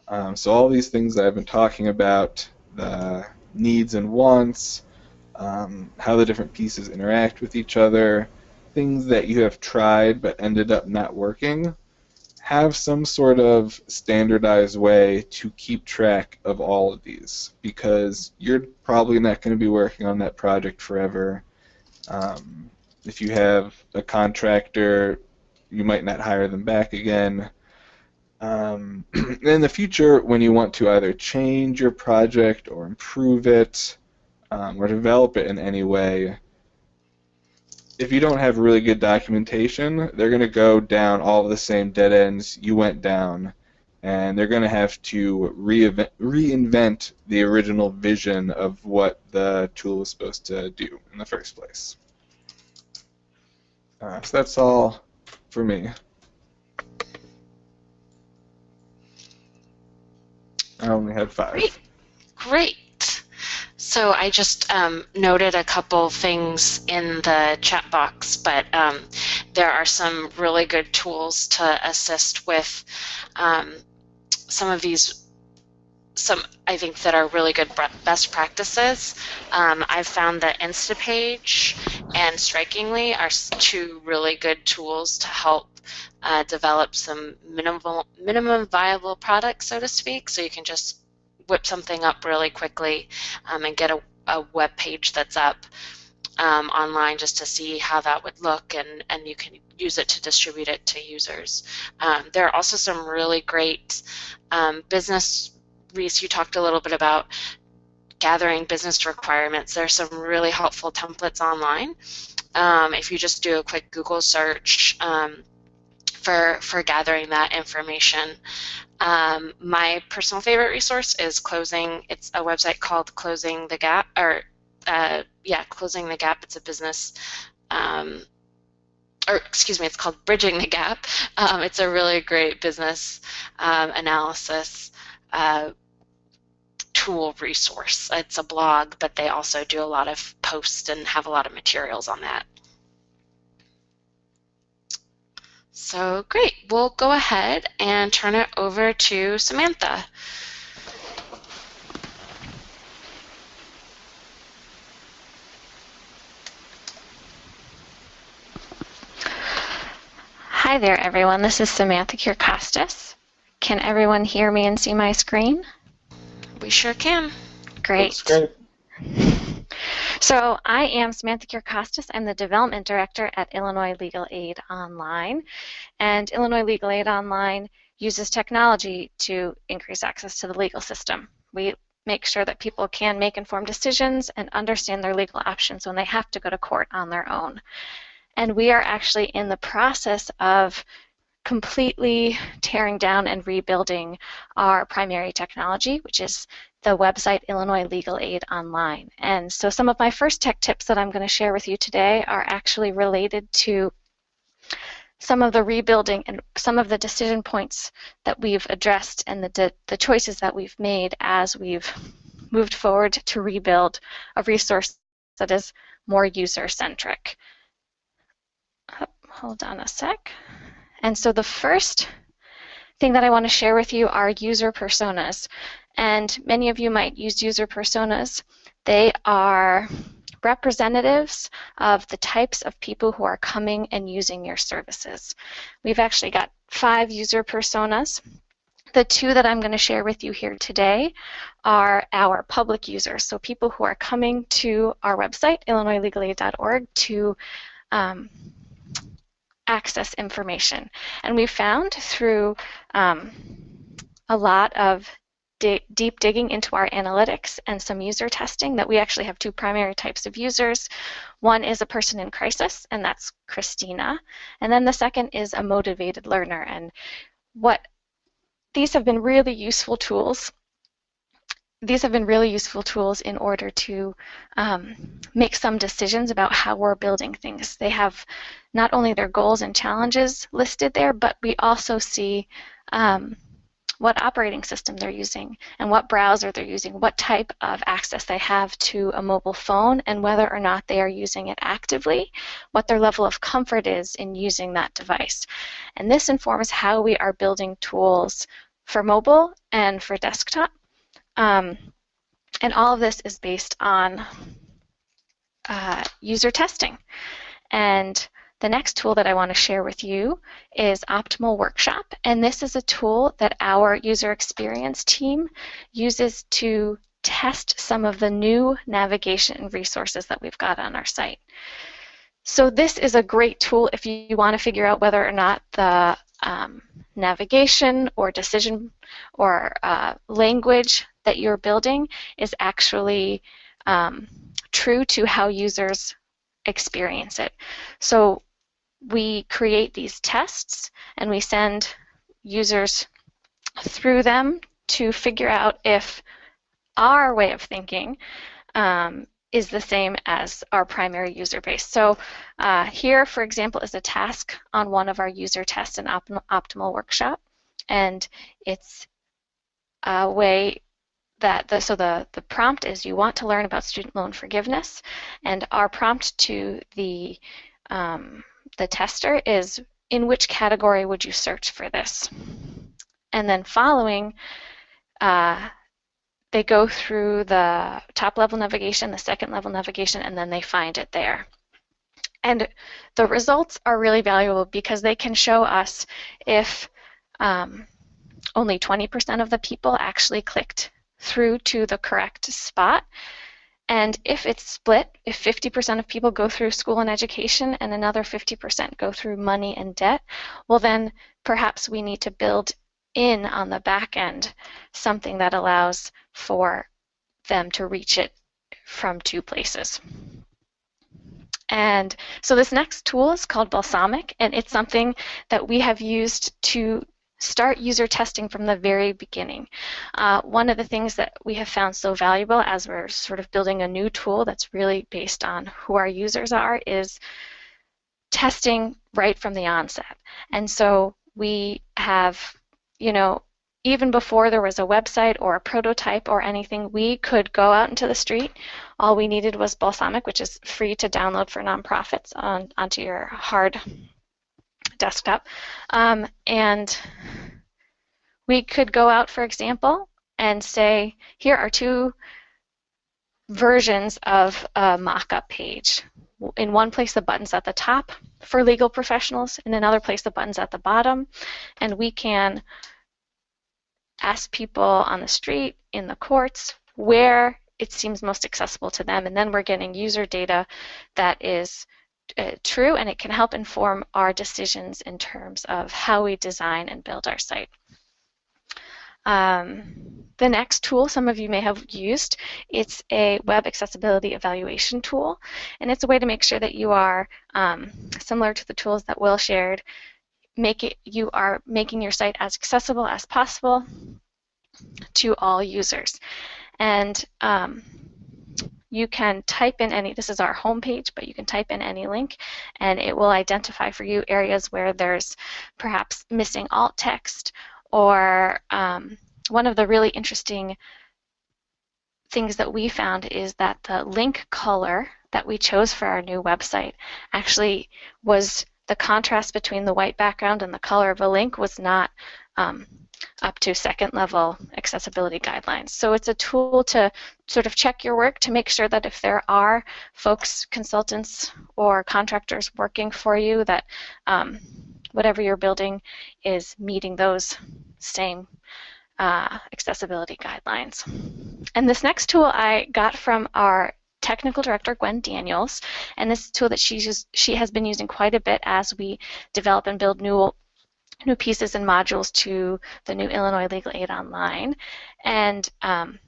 Um, so all these things that I've been talking about, the needs and wants, um, how the different pieces interact with each other, things that you have tried but ended up not working, have some sort of standardized way to keep track of all of these because you're probably not going to be working on that project forever. Um, if you have a contractor, you might not hire them back again. Um, [CLEARS THROAT] in the future, when you want to either change your project or improve it, um, or develop it in any way, if you don't have really good documentation, they're going to go down all of the same dead ends you went down, and they're going to have to reinvent the original vision of what the tool was supposed to do in the first place. Uh, so that's all for me. I only had five. Great. Great. So I just um, noted a couple things in the chat box, but um, there are some really good tools to assist with um, some of these some I think that are really good best practices. Um, I've found that Instapage and Strikingly are two really good tools to help uh, develop some minimal minimum viable products, so to speak. So you can just whip something up really quickly um, and get a, a web page that's up um, online just to see how that would look and, and you can use it to distribute it to users. Um, there are also some really great um, business, Reese, you talked a little bit about gathering business requirements. There's some really helpful templates online. Um, if you just do a quick Google search um, for, for gathering that information. Um, my personal favorite resource is Closing, it's a website called Closing the Gap, or uh, yeah, Closing the Gap. It's a business, um, or excuse me, it's called Bridging the Gap. Um, it's a really great business um, analysis uh, tool resource. It's a blog, but they also do a lot of posts and have a lot of materials on that. So great, we'll go ahead and turn it over to Samantha. Hi there, everyone. This is Samantha Kirkostas. Can everyone hear me and see my screen? We sure can. Great. So I am Samantha Kirkostas. I'm the Development Director at Illinois Legal Aid Online. And Illinois Legal Aid Online uses technology to increase access to the legal system. We make sure that people can make informed decisions and understand their legal options when they have to go to court on their own. And we are actually in the process of completely tearing down and rebuilding our primary technology, which is the website Illinois Legal Aid Online. And so some of my first tech tips that I'm going to share with you today are actually related to some of the rebuilding and some of the decision points that we've addressed and the, the choices that we've made as we've moved forward to rebuild a resource that is more user-centric hold on a sec. And so the first thing that I want to share with you are user personas. And many of you might use user personas. They are representatives of the types of people who are coming and using your services. We've actually got five user personas. The two that I'm going to share with you here today are our public users, so people who are coming to our website, illinoislegalaid.org, to um, access information. And we found through um, a lot of deep digging into our analytics and some user testing that we actually have two primary types of users. One is a person in crisis, and that's Christina. And then the second is a motivated learner. And what these have been really useful tools these have been really useful tools in order to um, make some decisions about how we're building things. They have not only their goals and challenges listed there, but we also see um, what operating system they're using and what browser they're using, what type of access they have to a mobile phone, and whether or not they are using it actively, what their level of comfort is in using that device. And this informs how we are building tools for mobile and for desktop um, and all of this is based on uh, user testing. And the next tool that I want to share with you is Optimal Workshop. And this is a tool that our user experience team uses to test some of the new navigation resources that we've got on our site. So this is a great tool if you want to figure out whether or not the um, navigation or decision or uh, language that you're building is actually um, true to how users experience it. So we create these tests and we send users through them to figure out if our way of thinking um, is the same as our primary user base. So uh, here, for example, is a task on one of our user tests in Opt Optimal Workshop. And it's a way that the, so the, the prompt is you want to learn about student loan forgiveness, and our prompt to the um, the tester is in which category would you search for this? And then following uh, they go through the top level navigation, the second level navigation, and then they find it there. And the results are really valuable because they can show us if um, only 20% of the people actually clicked through to the correct spot. And if it's split, if 50% of people go through school and education and another 50% go through money and debt, well, then perhaps we need to build in on the back end something that allows for them to reach it from two places. And so this next tool is called Balsamiq, and it's something that we have used to start user testing from the very beginning. Uh, one of the things that we have found so valuable as we're sort of building a new tool that's really based on who our users are is testing right from the onset. And so we have, you know, even before there was a website or a prototype or anything, we could go out into the street. All we needed was Balsamiq, which is free to download for nonprofits on, onto your hard desktop. Um, and we could go out, for example, and say, here are two versions of a mock-up page. In one place, the button's at the top for legal professionals. In another place, the button's at the bottom. And we can ask people on the street, in the courts, where it seems most accessible to them. And then we're getting user data that is uh, true and it can help inform our decisions in terms of how we design and build our site. Um, the next tool some of you may have used, it's a web accessibility evaluation tool, and it's a way to make sure that you are um, similar to the tools that Will shared. Make it you are making your site as accessible as possible to all users, and um, you can type in any, this is our home page, but you can type in any link and it will identify for you areas where there's perhaps missing alt text or um, one of the really interesting things that we found is that the link color that we chose for our new website actually was the contrast between the white background and the color of a link was not um, up to second level accessibility guidelines. So it's a tool to sort of check your work to make sure that if there are folks, consultants, or contractors working for you, that um, whatever you're building is meeting those same uh, accessibility guidelines. And this next tool I got from our technical director Gwen Daniels, and this tool that she just, she has been using quite a bit as we develop and build new new pieces and modules to the new Illinois Legal Aid Online. And um,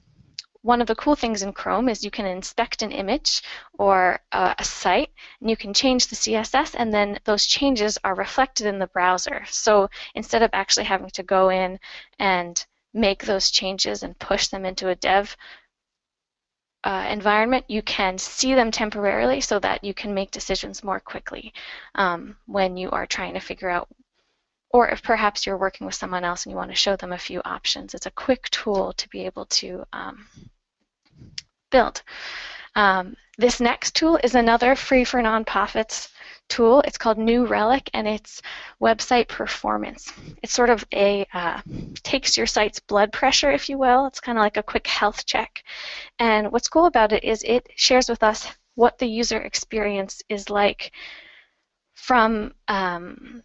one of the cool things in Chrome is you can inspect an image or uh, a site, and you can change the CSS, and then those changes are reflected in the browser. So instead of actually having to go in and make those changes and push them into a dev uh, environment, you can see them temporarily so that you can make decisions more quickly um, when you are trying to figure out or if perhaps you're working with someone else and you want to show them a few options. It's a quick tool to be able to um, build. Um, this next tool is another free for nonprofits tool. It's called New Relic and it's website performance. It's sort of a, uh, takes your site's blood pressure, if you will. It's kind of like a quick health check. And what's cool about it is it shares with us what the user experience is like from um,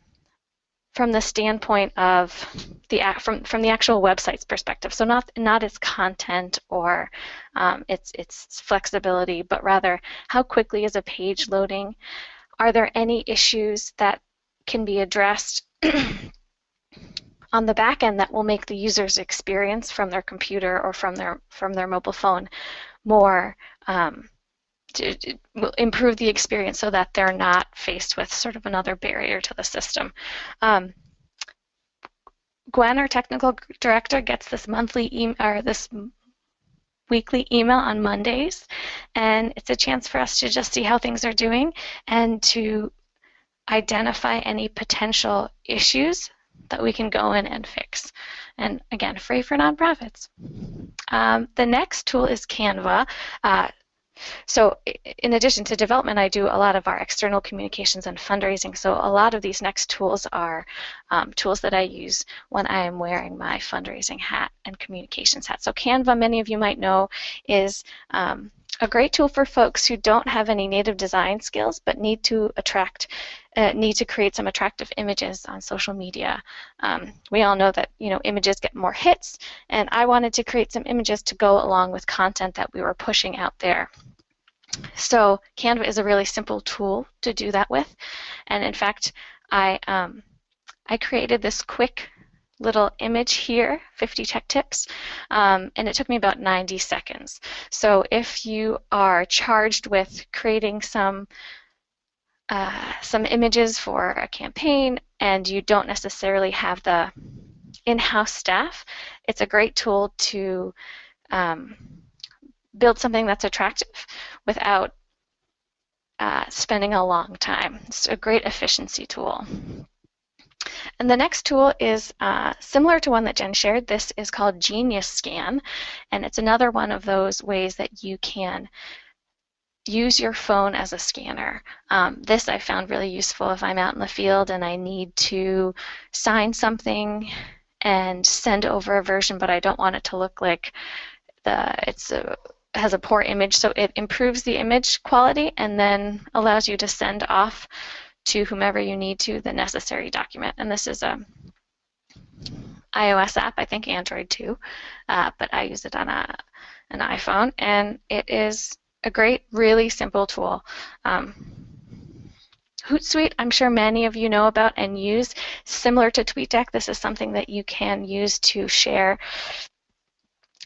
from the standpoint of the from from the actual website's perspective. So not not its content or um, its its flexibility, but rather how quickly is a page loading? Are there any issues that can be addressed [CLEARS THROAT] on the back end that will make the user's experience from their computer or from their from their mobile phone more um, to, to, improve the experience so that they're not faced with sort of another barrier to the system. Um, Gwen, our technical director, gets this monthly email or this weekly email on Mondays, and it's a chance for us to just see how things are doing and to identify any potential issues that we can go in and fix. And again, free for nonprofits. Um, the next tool is Canva. Uh, so in addition to development, I do a lot of our external communications and fundraising. So a lot of these next tools are um, tools that I use when I am wearing my fundraising hat and communications hat. So Canva, many of you might know, is um, a great tool for folks who don't have any native design skills but need to attract uh, need to create some attractive images on social media. Um, we all know that you know images get more hits, and I wanted to create some images to go along with content that we were pushing out there. So Canva is a really simple tool to do that with, and in fact, I um, I created this quick little image here, 50 tech tips, um, and it took me about 90 seconds. So if you are charged with creating some uh, some images for a campaign and you don't necessarily have the in-house staff, it's a great tool to um, build something that's attractive without uh, spending a long time. It's a great efficiency tool. And the next tool is uh, similar to one that Jen shared. This is called Genius Scan, and it's another one of those ways that you can use your phone as a scanner. Um, this I found really useful if I'm out in the field and I need to sign something and send over a version, but I don't want it to look like the it's a has a poor image, so it improves the image quality and then allows you to send off to whomever you need to the necessary document. And this is a iOS app, I think Android too, uh, but I use it on a, an iPhone, and it is a great, really simple tool. Um, Hootsuite, I'm sure many of you know about and use. Similar to TweetDeck, this is something that you can use to share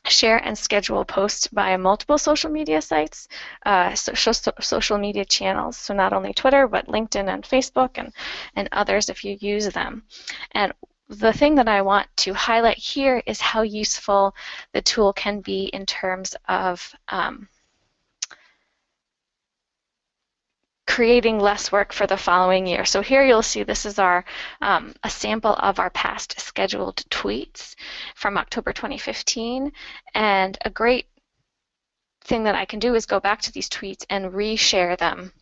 share and schedule posts via multiple social media sites, uh, social, so, social media channels. So not only Twitter, but LinkedIn and Facebook and, and others if you use them. And the thing that I want to highlight here is how useful the tool can be in terms of um, creating less work for the following year. So here you'll see this is our um, a sample of our past scheduled tweets from October 2015 and a great thing that I can do is go back to these tweets and reshare them.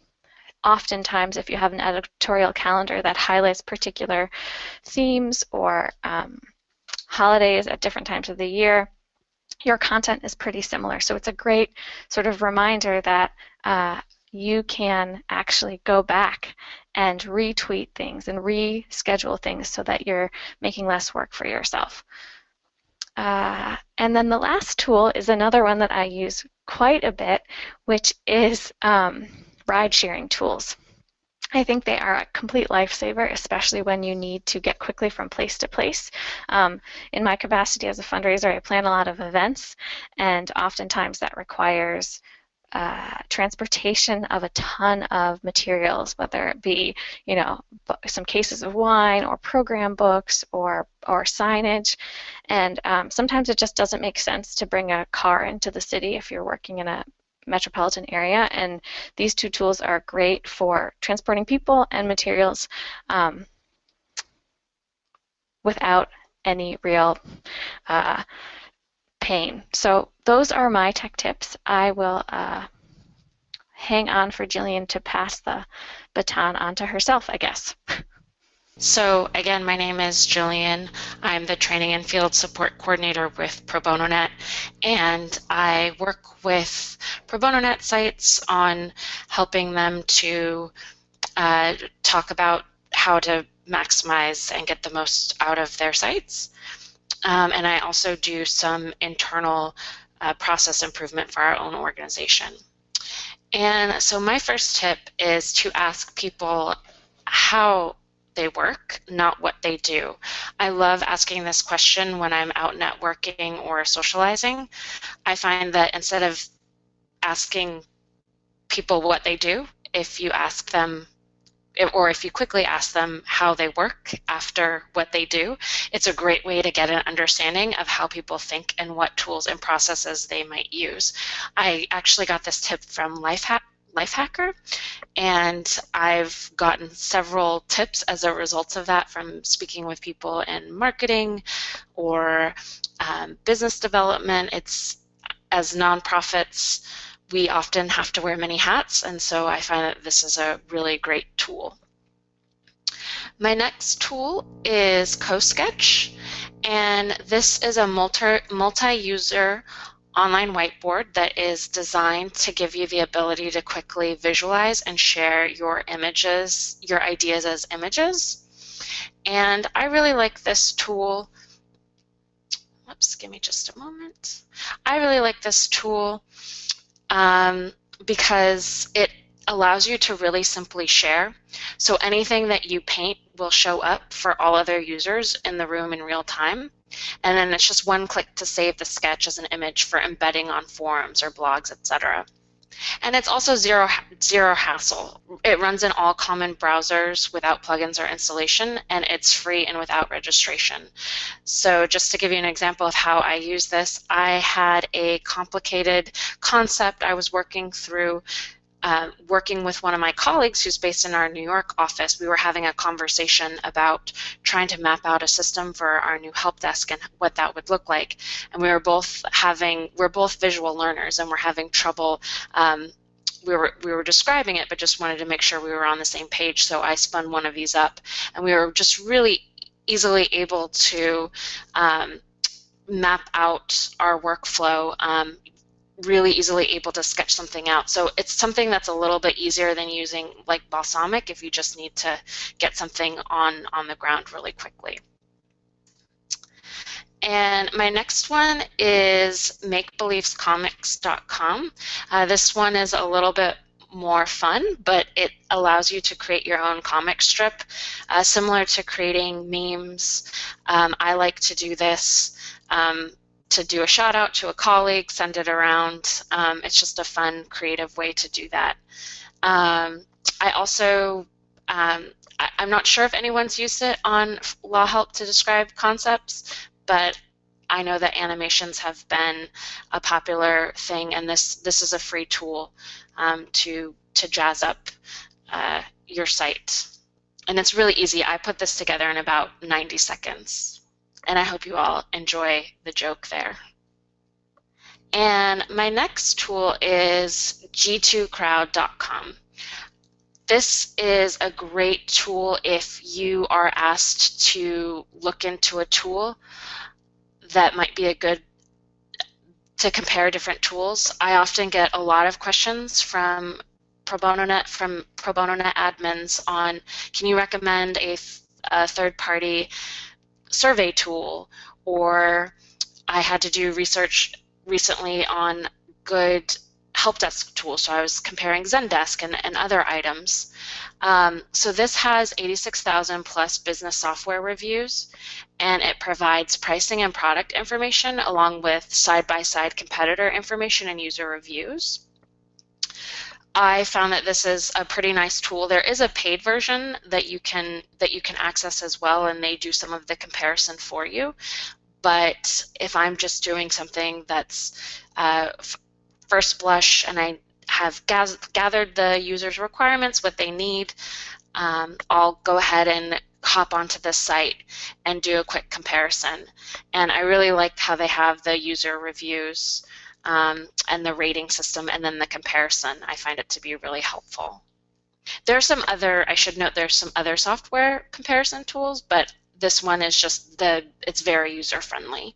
Oftentimes, if you have an editorial calendar that highlights particular themes or um, holidays at different times of the year, your content is pretty similar. So it's a great sort of reminder that uh, you can actually go back and retweet things and reschedule things so that you're making less work for yourself. Uh, and then the last tool is another one that I use quite a bit, which is um, ride sharing tools. I think they are a complete lifesaver, especially when you need to get quickly from place to place. Um, in my capacity as a fundraiser, I plan a lot of events, and oftentimes that requires uh, transportation of a ton of materials, whether it be, you know, some cases of wine or program books or or signage, and um, sometimes it just doesn't make sense to bring a car into the city if you're working in a metropolitan area. And these two tools are great for transporting people and materials um, without any real uh, pain. So those are my tech tips. I will uh, hang on for Jillian to pass the baton on to herself, I guess. So again, my name is Jillian. I'm the Training and Field Support Coordinator with Pro Bono Net, and I work with Pro Bono Net sites on helping them to uh, talk about how to maximize and get the most out of their sites. Um, and I also do some internal uh, process improvement for our own organization. And so my first tip is to ask people how they work, not what they do. I love asking this question when I'm out networking or socializing. I find that instead of asking people what they do, if you ask them or if you quickly ask them how they work after what they do, it's a great way to get an understanding of how people think and what tools and processes they might use. I actually got this tip from Lifehack. Lifehacker, and I've gotten several tips as a result of that from speaking with people in marketing or um, business development. It's as nonprofits we often have to wear many hats, and so I find that this is a really great tool. My next tool is CoSketch, and this is a multi-user online whiteboard that is designed to give you the ability to quickly visualize and share your images, your ideas as images. And I really like this tool. Oops, give me just a moment. I really like this tool um, because it allows you to really simply share. So anything that you paint will show up for all other users in the room in real time. And then it's just one click to save the sketch as an image for embedding on forums or blogs, etc. And it's also zero, zero hassle. It runs in all common browsers without plugins or installation, and it's free and without registration. So just to give you an example of how I use this, I had a complicated concept I was working through uh, working with one of my colleagues who's based in our New York office, we were having a conversation about trying to map out a system for our new help desk and what that would look like. And we were both having, we're both visual learners and we're having trouble um, we were we were describing it, but just wanted to make sure we were on the same page. So I spun one of these up, and we were just really easily able to um, map out our workflow um, really easily able to sketch something out. So it's something that's a little bit easier than using like Balsamiq if you just need to get something on, on the ground really quickly. And my next one is makebeliefscomix.com. Uh, this one is a little bit more fun, but it allows you to create your own comic strip, uh, similar to creating memes. Um, I like to do this. Um, to do a shout out to a colleague, send it around. Um, it's just a fun, creative way to do that. Um, I also, um, I, am not sure if anyone's used it on Law Help to describe concepts, but I know that animations have been a popular thing, and this this is a free tool um, to to jazz up uh, your site. And it's really easy. I put this together in about 90 seconds and I hope you all enjoy the joke there. And my next tool is g2crowd.com. This is a great tool if you are asked to look into a tool that might be a good to compare different tools. I often get a lot of questions from Pro Bono Net from Pro Bono Net admins on can you recommend a, a third party survey tool, or I had to do research recently on good help desk tools. So I was comparing Zendesk and, and other items. Um, so this has 86,000 plus business software reviews, and it provides pricing and product information along with side-by-side -side competitor information and user reviews. I found that this is a pretty nice tool. There is a paid version that you can that you can access as well, and they do some of the comparison for you. But if I'm just doing something that's uh, first blush and I have gathered the user's requirements, what they need, um, I'll go ahead and hop onto this site and do a quick comparison. And I really like how they have the user reviews um, and the rating system and then the comparison. I find it to be really helpful. There are some other, I should note there's some other software comparison tools, but this one is just the, it's very user friendly.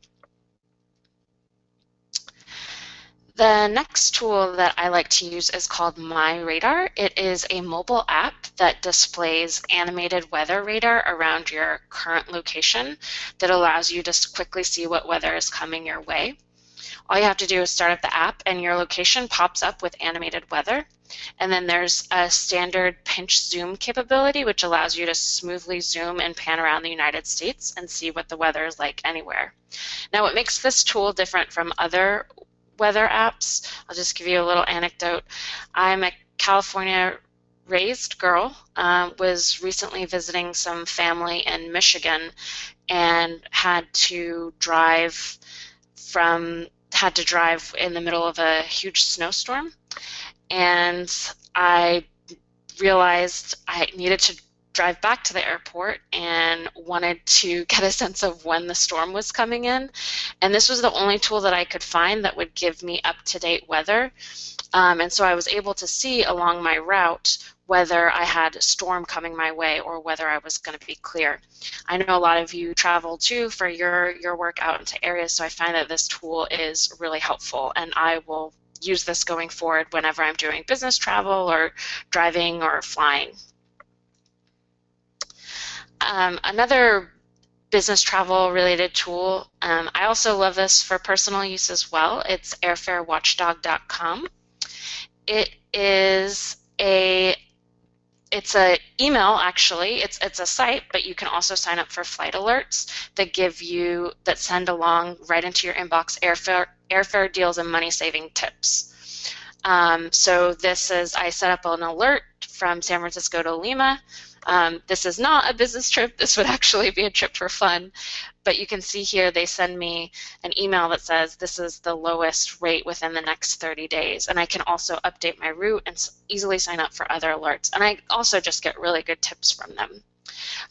The next tool that I like to use is called My Radar. It is a mobile app that displays animated weather radar around your current location that allows you to quickly see what weather is coming your way. All you have to do is start up the app and your location pops up with animated weather. And then there's a standard pinch zoom capability, which allows you to smoothly zoom and pan around the United States and see what the weather is like anywhere. Now, what makes this tool different from other weather apps, I'll just give you a little anecdote. I'm a California raised girl, uh, was recently visiting some family in Michigan and had to drive from had to drive in the middle of a huge snowstorm, and I realized I needed to drive back to the airport and wanted to [LAUGHS] get a sense of when the storm was coming in. And this was the only tool that I could find that would give me up-to-date weather. Um, and so I was able to see along my route whether I had a storm coming my way or whether I was going to be clear. I know a lot of you travel too for your, your work out into areas, so I find that this tool is really helpful and I will use this going forward whenever I'm doing business travel or driving or flying. Um, another business travel related tool, um, I also love this for personal use as well. It's airfarewatchdog.com. It is a it's a email actually. It's it's a site but you can also sign up for flight alerts that give you that send along right into your inbox airfare airfare deals and money saving tips. Um, so this is i set up an alert from san francisco to lima um, this is not a business trip. This would actually be a trip for fun. But you can see here they send me an email that says this is the lowest rate within the next 30 days. And I can also update my route and easily sign up for other alerts. And I also just get really good tips from them.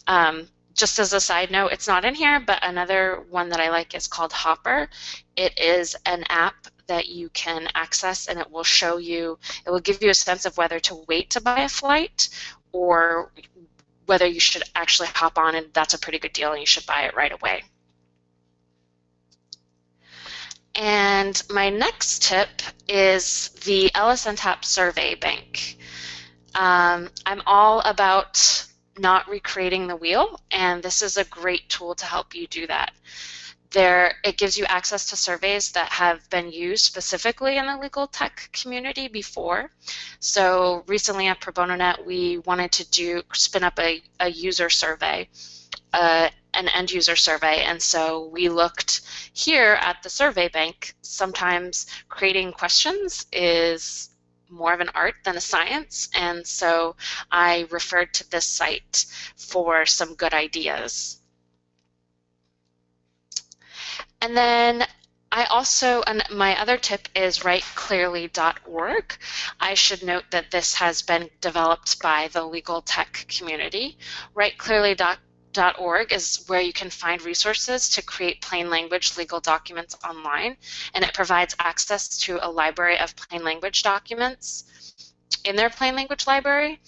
Um, just as a side note, it's not in here, but another one that I like is called Hopper. It is an app that you can access and it will show you, it will give you a sense of whether to wait to buy a flight or whether you should actually hop on and that's a pretty good deal and you should buy it right away. And my next tip is the LSNTAP Survey Bank. Um, I'm all about not recreating the wheel, and this is a great tool to help you do that. There, it gives you access to surveys that have been used specifically in the legal tech community before. So recently at ProBonoNet, we wanted to do spin up a, a user survey, uh, an end user survey, and so we looked here at the survey bank. Sometimes creating questions is more of an art than a science, and so I referred to this site for some good ideas. And then I also, and my other tip is writeclearly.org. I should note that this has been developed by the legal tech community. Writeclearly.org is where you can find resources to create plain language legal documents online, and it provides access to a library of plain language documents in their plain language library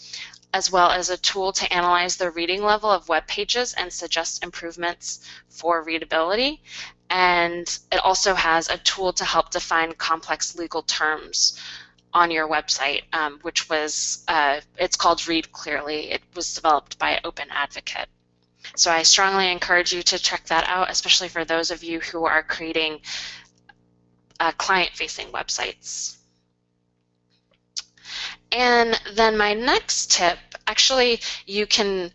as well as a tool to analyze the reading level of web pages and suggest improvements for readability. And it also has a tool to help define complex legal terms on your website, um, which was, uh, it's called Read Clearly. It was developed by Open Advocate. So I strongly encourage you to check that out, especially for those of you who are creating uh, client-facing websites. And then my next tip, actually you can,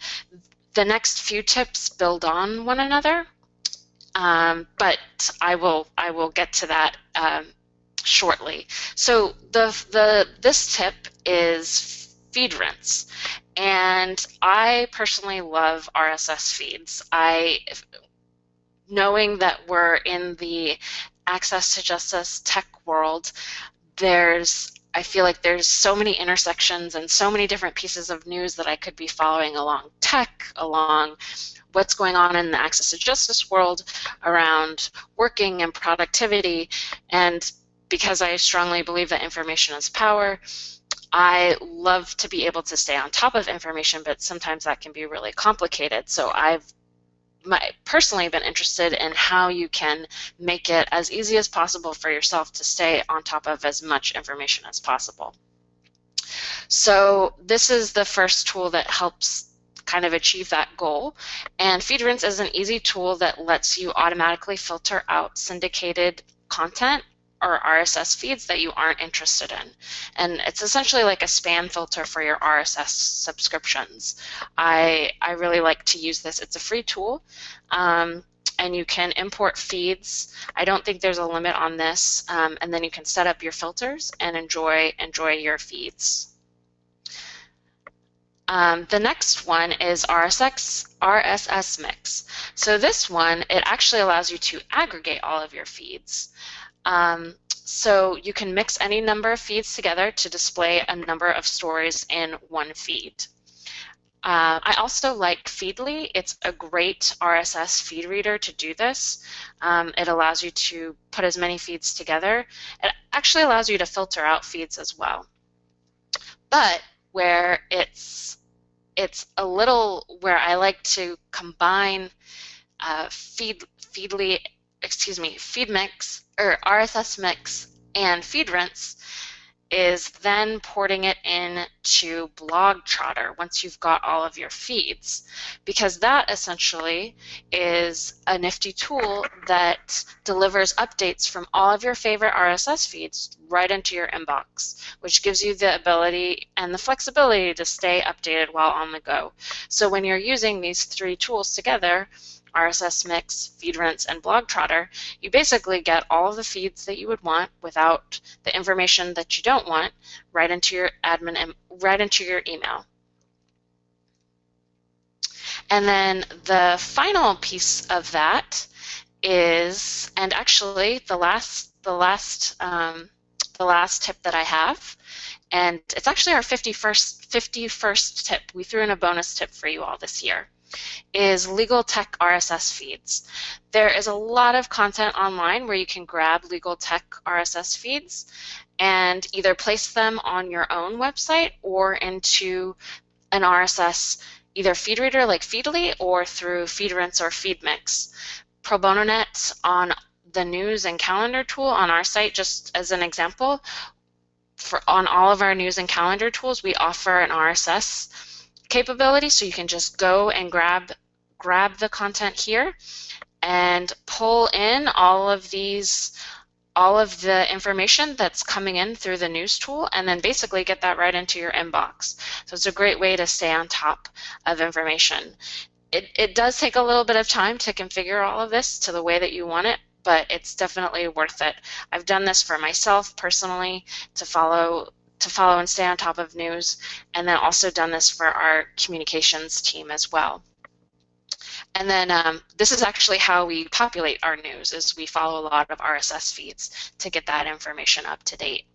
the next few tips build on one another, um, but I will, I will get to that um, shortly. So the, the, this tip is FeedRinse. And I personally love RSS feeds. I, knowing that we're in the access to justice tech world, there's I feel like there's so many intersections and so many different pieces of news that I could be following along tech, along what's going on in the access to justice world, around working and productivity. And because I strongly believe that information is power, I love to be able to stay on top of information, but sometimes that can be really complicated. So I've my, personally been interested in how you can make it as easy as possible for yourself to stay on top of as much information as possible. So this is the first tool that helps kind of achieve that goal. And FeedRinse is an easy tool that lets you automatically filter out syndicated content or RSS feeds that you aren't interested in. And it's essentially like a spam filter for your RSS subscriptions. I, I really like to use this. It's a free tool. Um, and you can import feeds. I don't think there's a limit on this. Um, and then you can set up your filters and enjoy enjoy your feeds. Um, the next one is RSX, RSS Mix. So this one, it actually allows you to aggregate all of your feeds. Um, so you can mix any number of feeds together to display a number of stories in one feed. Uh, I also like Feedly. It's a great RSS feed reader to do this. Um, it allows you to put as many feeds together. It actually allows you to filter out feeds as well. But where it's it's a little where I like to combine uh, feed feedly excuse me FeedMix or RSS mix and FeedRinse is then porting it into Blogtrotter once you've got all of your feeds because that essentially is a nifty tool that delivers updates from all of your favorite RSS feeds right into your inbox which gives you the ability and the flexibility to stay updated while on the go. So when you're using these three tools together RSS Mix, FeedRinse, and BlogTrotter, you basically get all of the feeds that you would want without the information that you don't want right into your admin right into your email. And then the final piece of that is, and actually the last the last um, the last tip that I have, and it's actually our 51st 51st tip. We threw in a bonus tip for you all this year is legal tech RSS feeds. There is a lot of content online where you can grab legal tech RSS feeds and either place them on your own website or into an RSS either feed reader like Feedly or through FeedRinse or FeedMix. Pro Bono Net on the news and calendar tool on our site, just as an example, for on all of our news and calendar tools, we offer an RSS capability so you can just go and grab grab the content here and pull in all of these all of the information that's coming in through the news tool and then basically get that right into your inbox. So it's a great way to stay on top of information. It, it does take a little bit of time to configure all of this to the way that you want it, but it's definitely worth it. I've done this for myself personally to follow to follow and stay on top of news, and then also done this for our communications team as well. And then um, this is actually how we populate our news, is we follow a lot of RSS feeds to get that information up to date.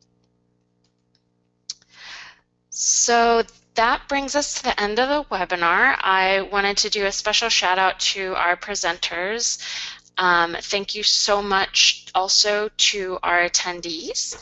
So that brings us to the end of the webinar. I wanted to do a special shout out to our presenters. Um, thank you so much also to our attendees.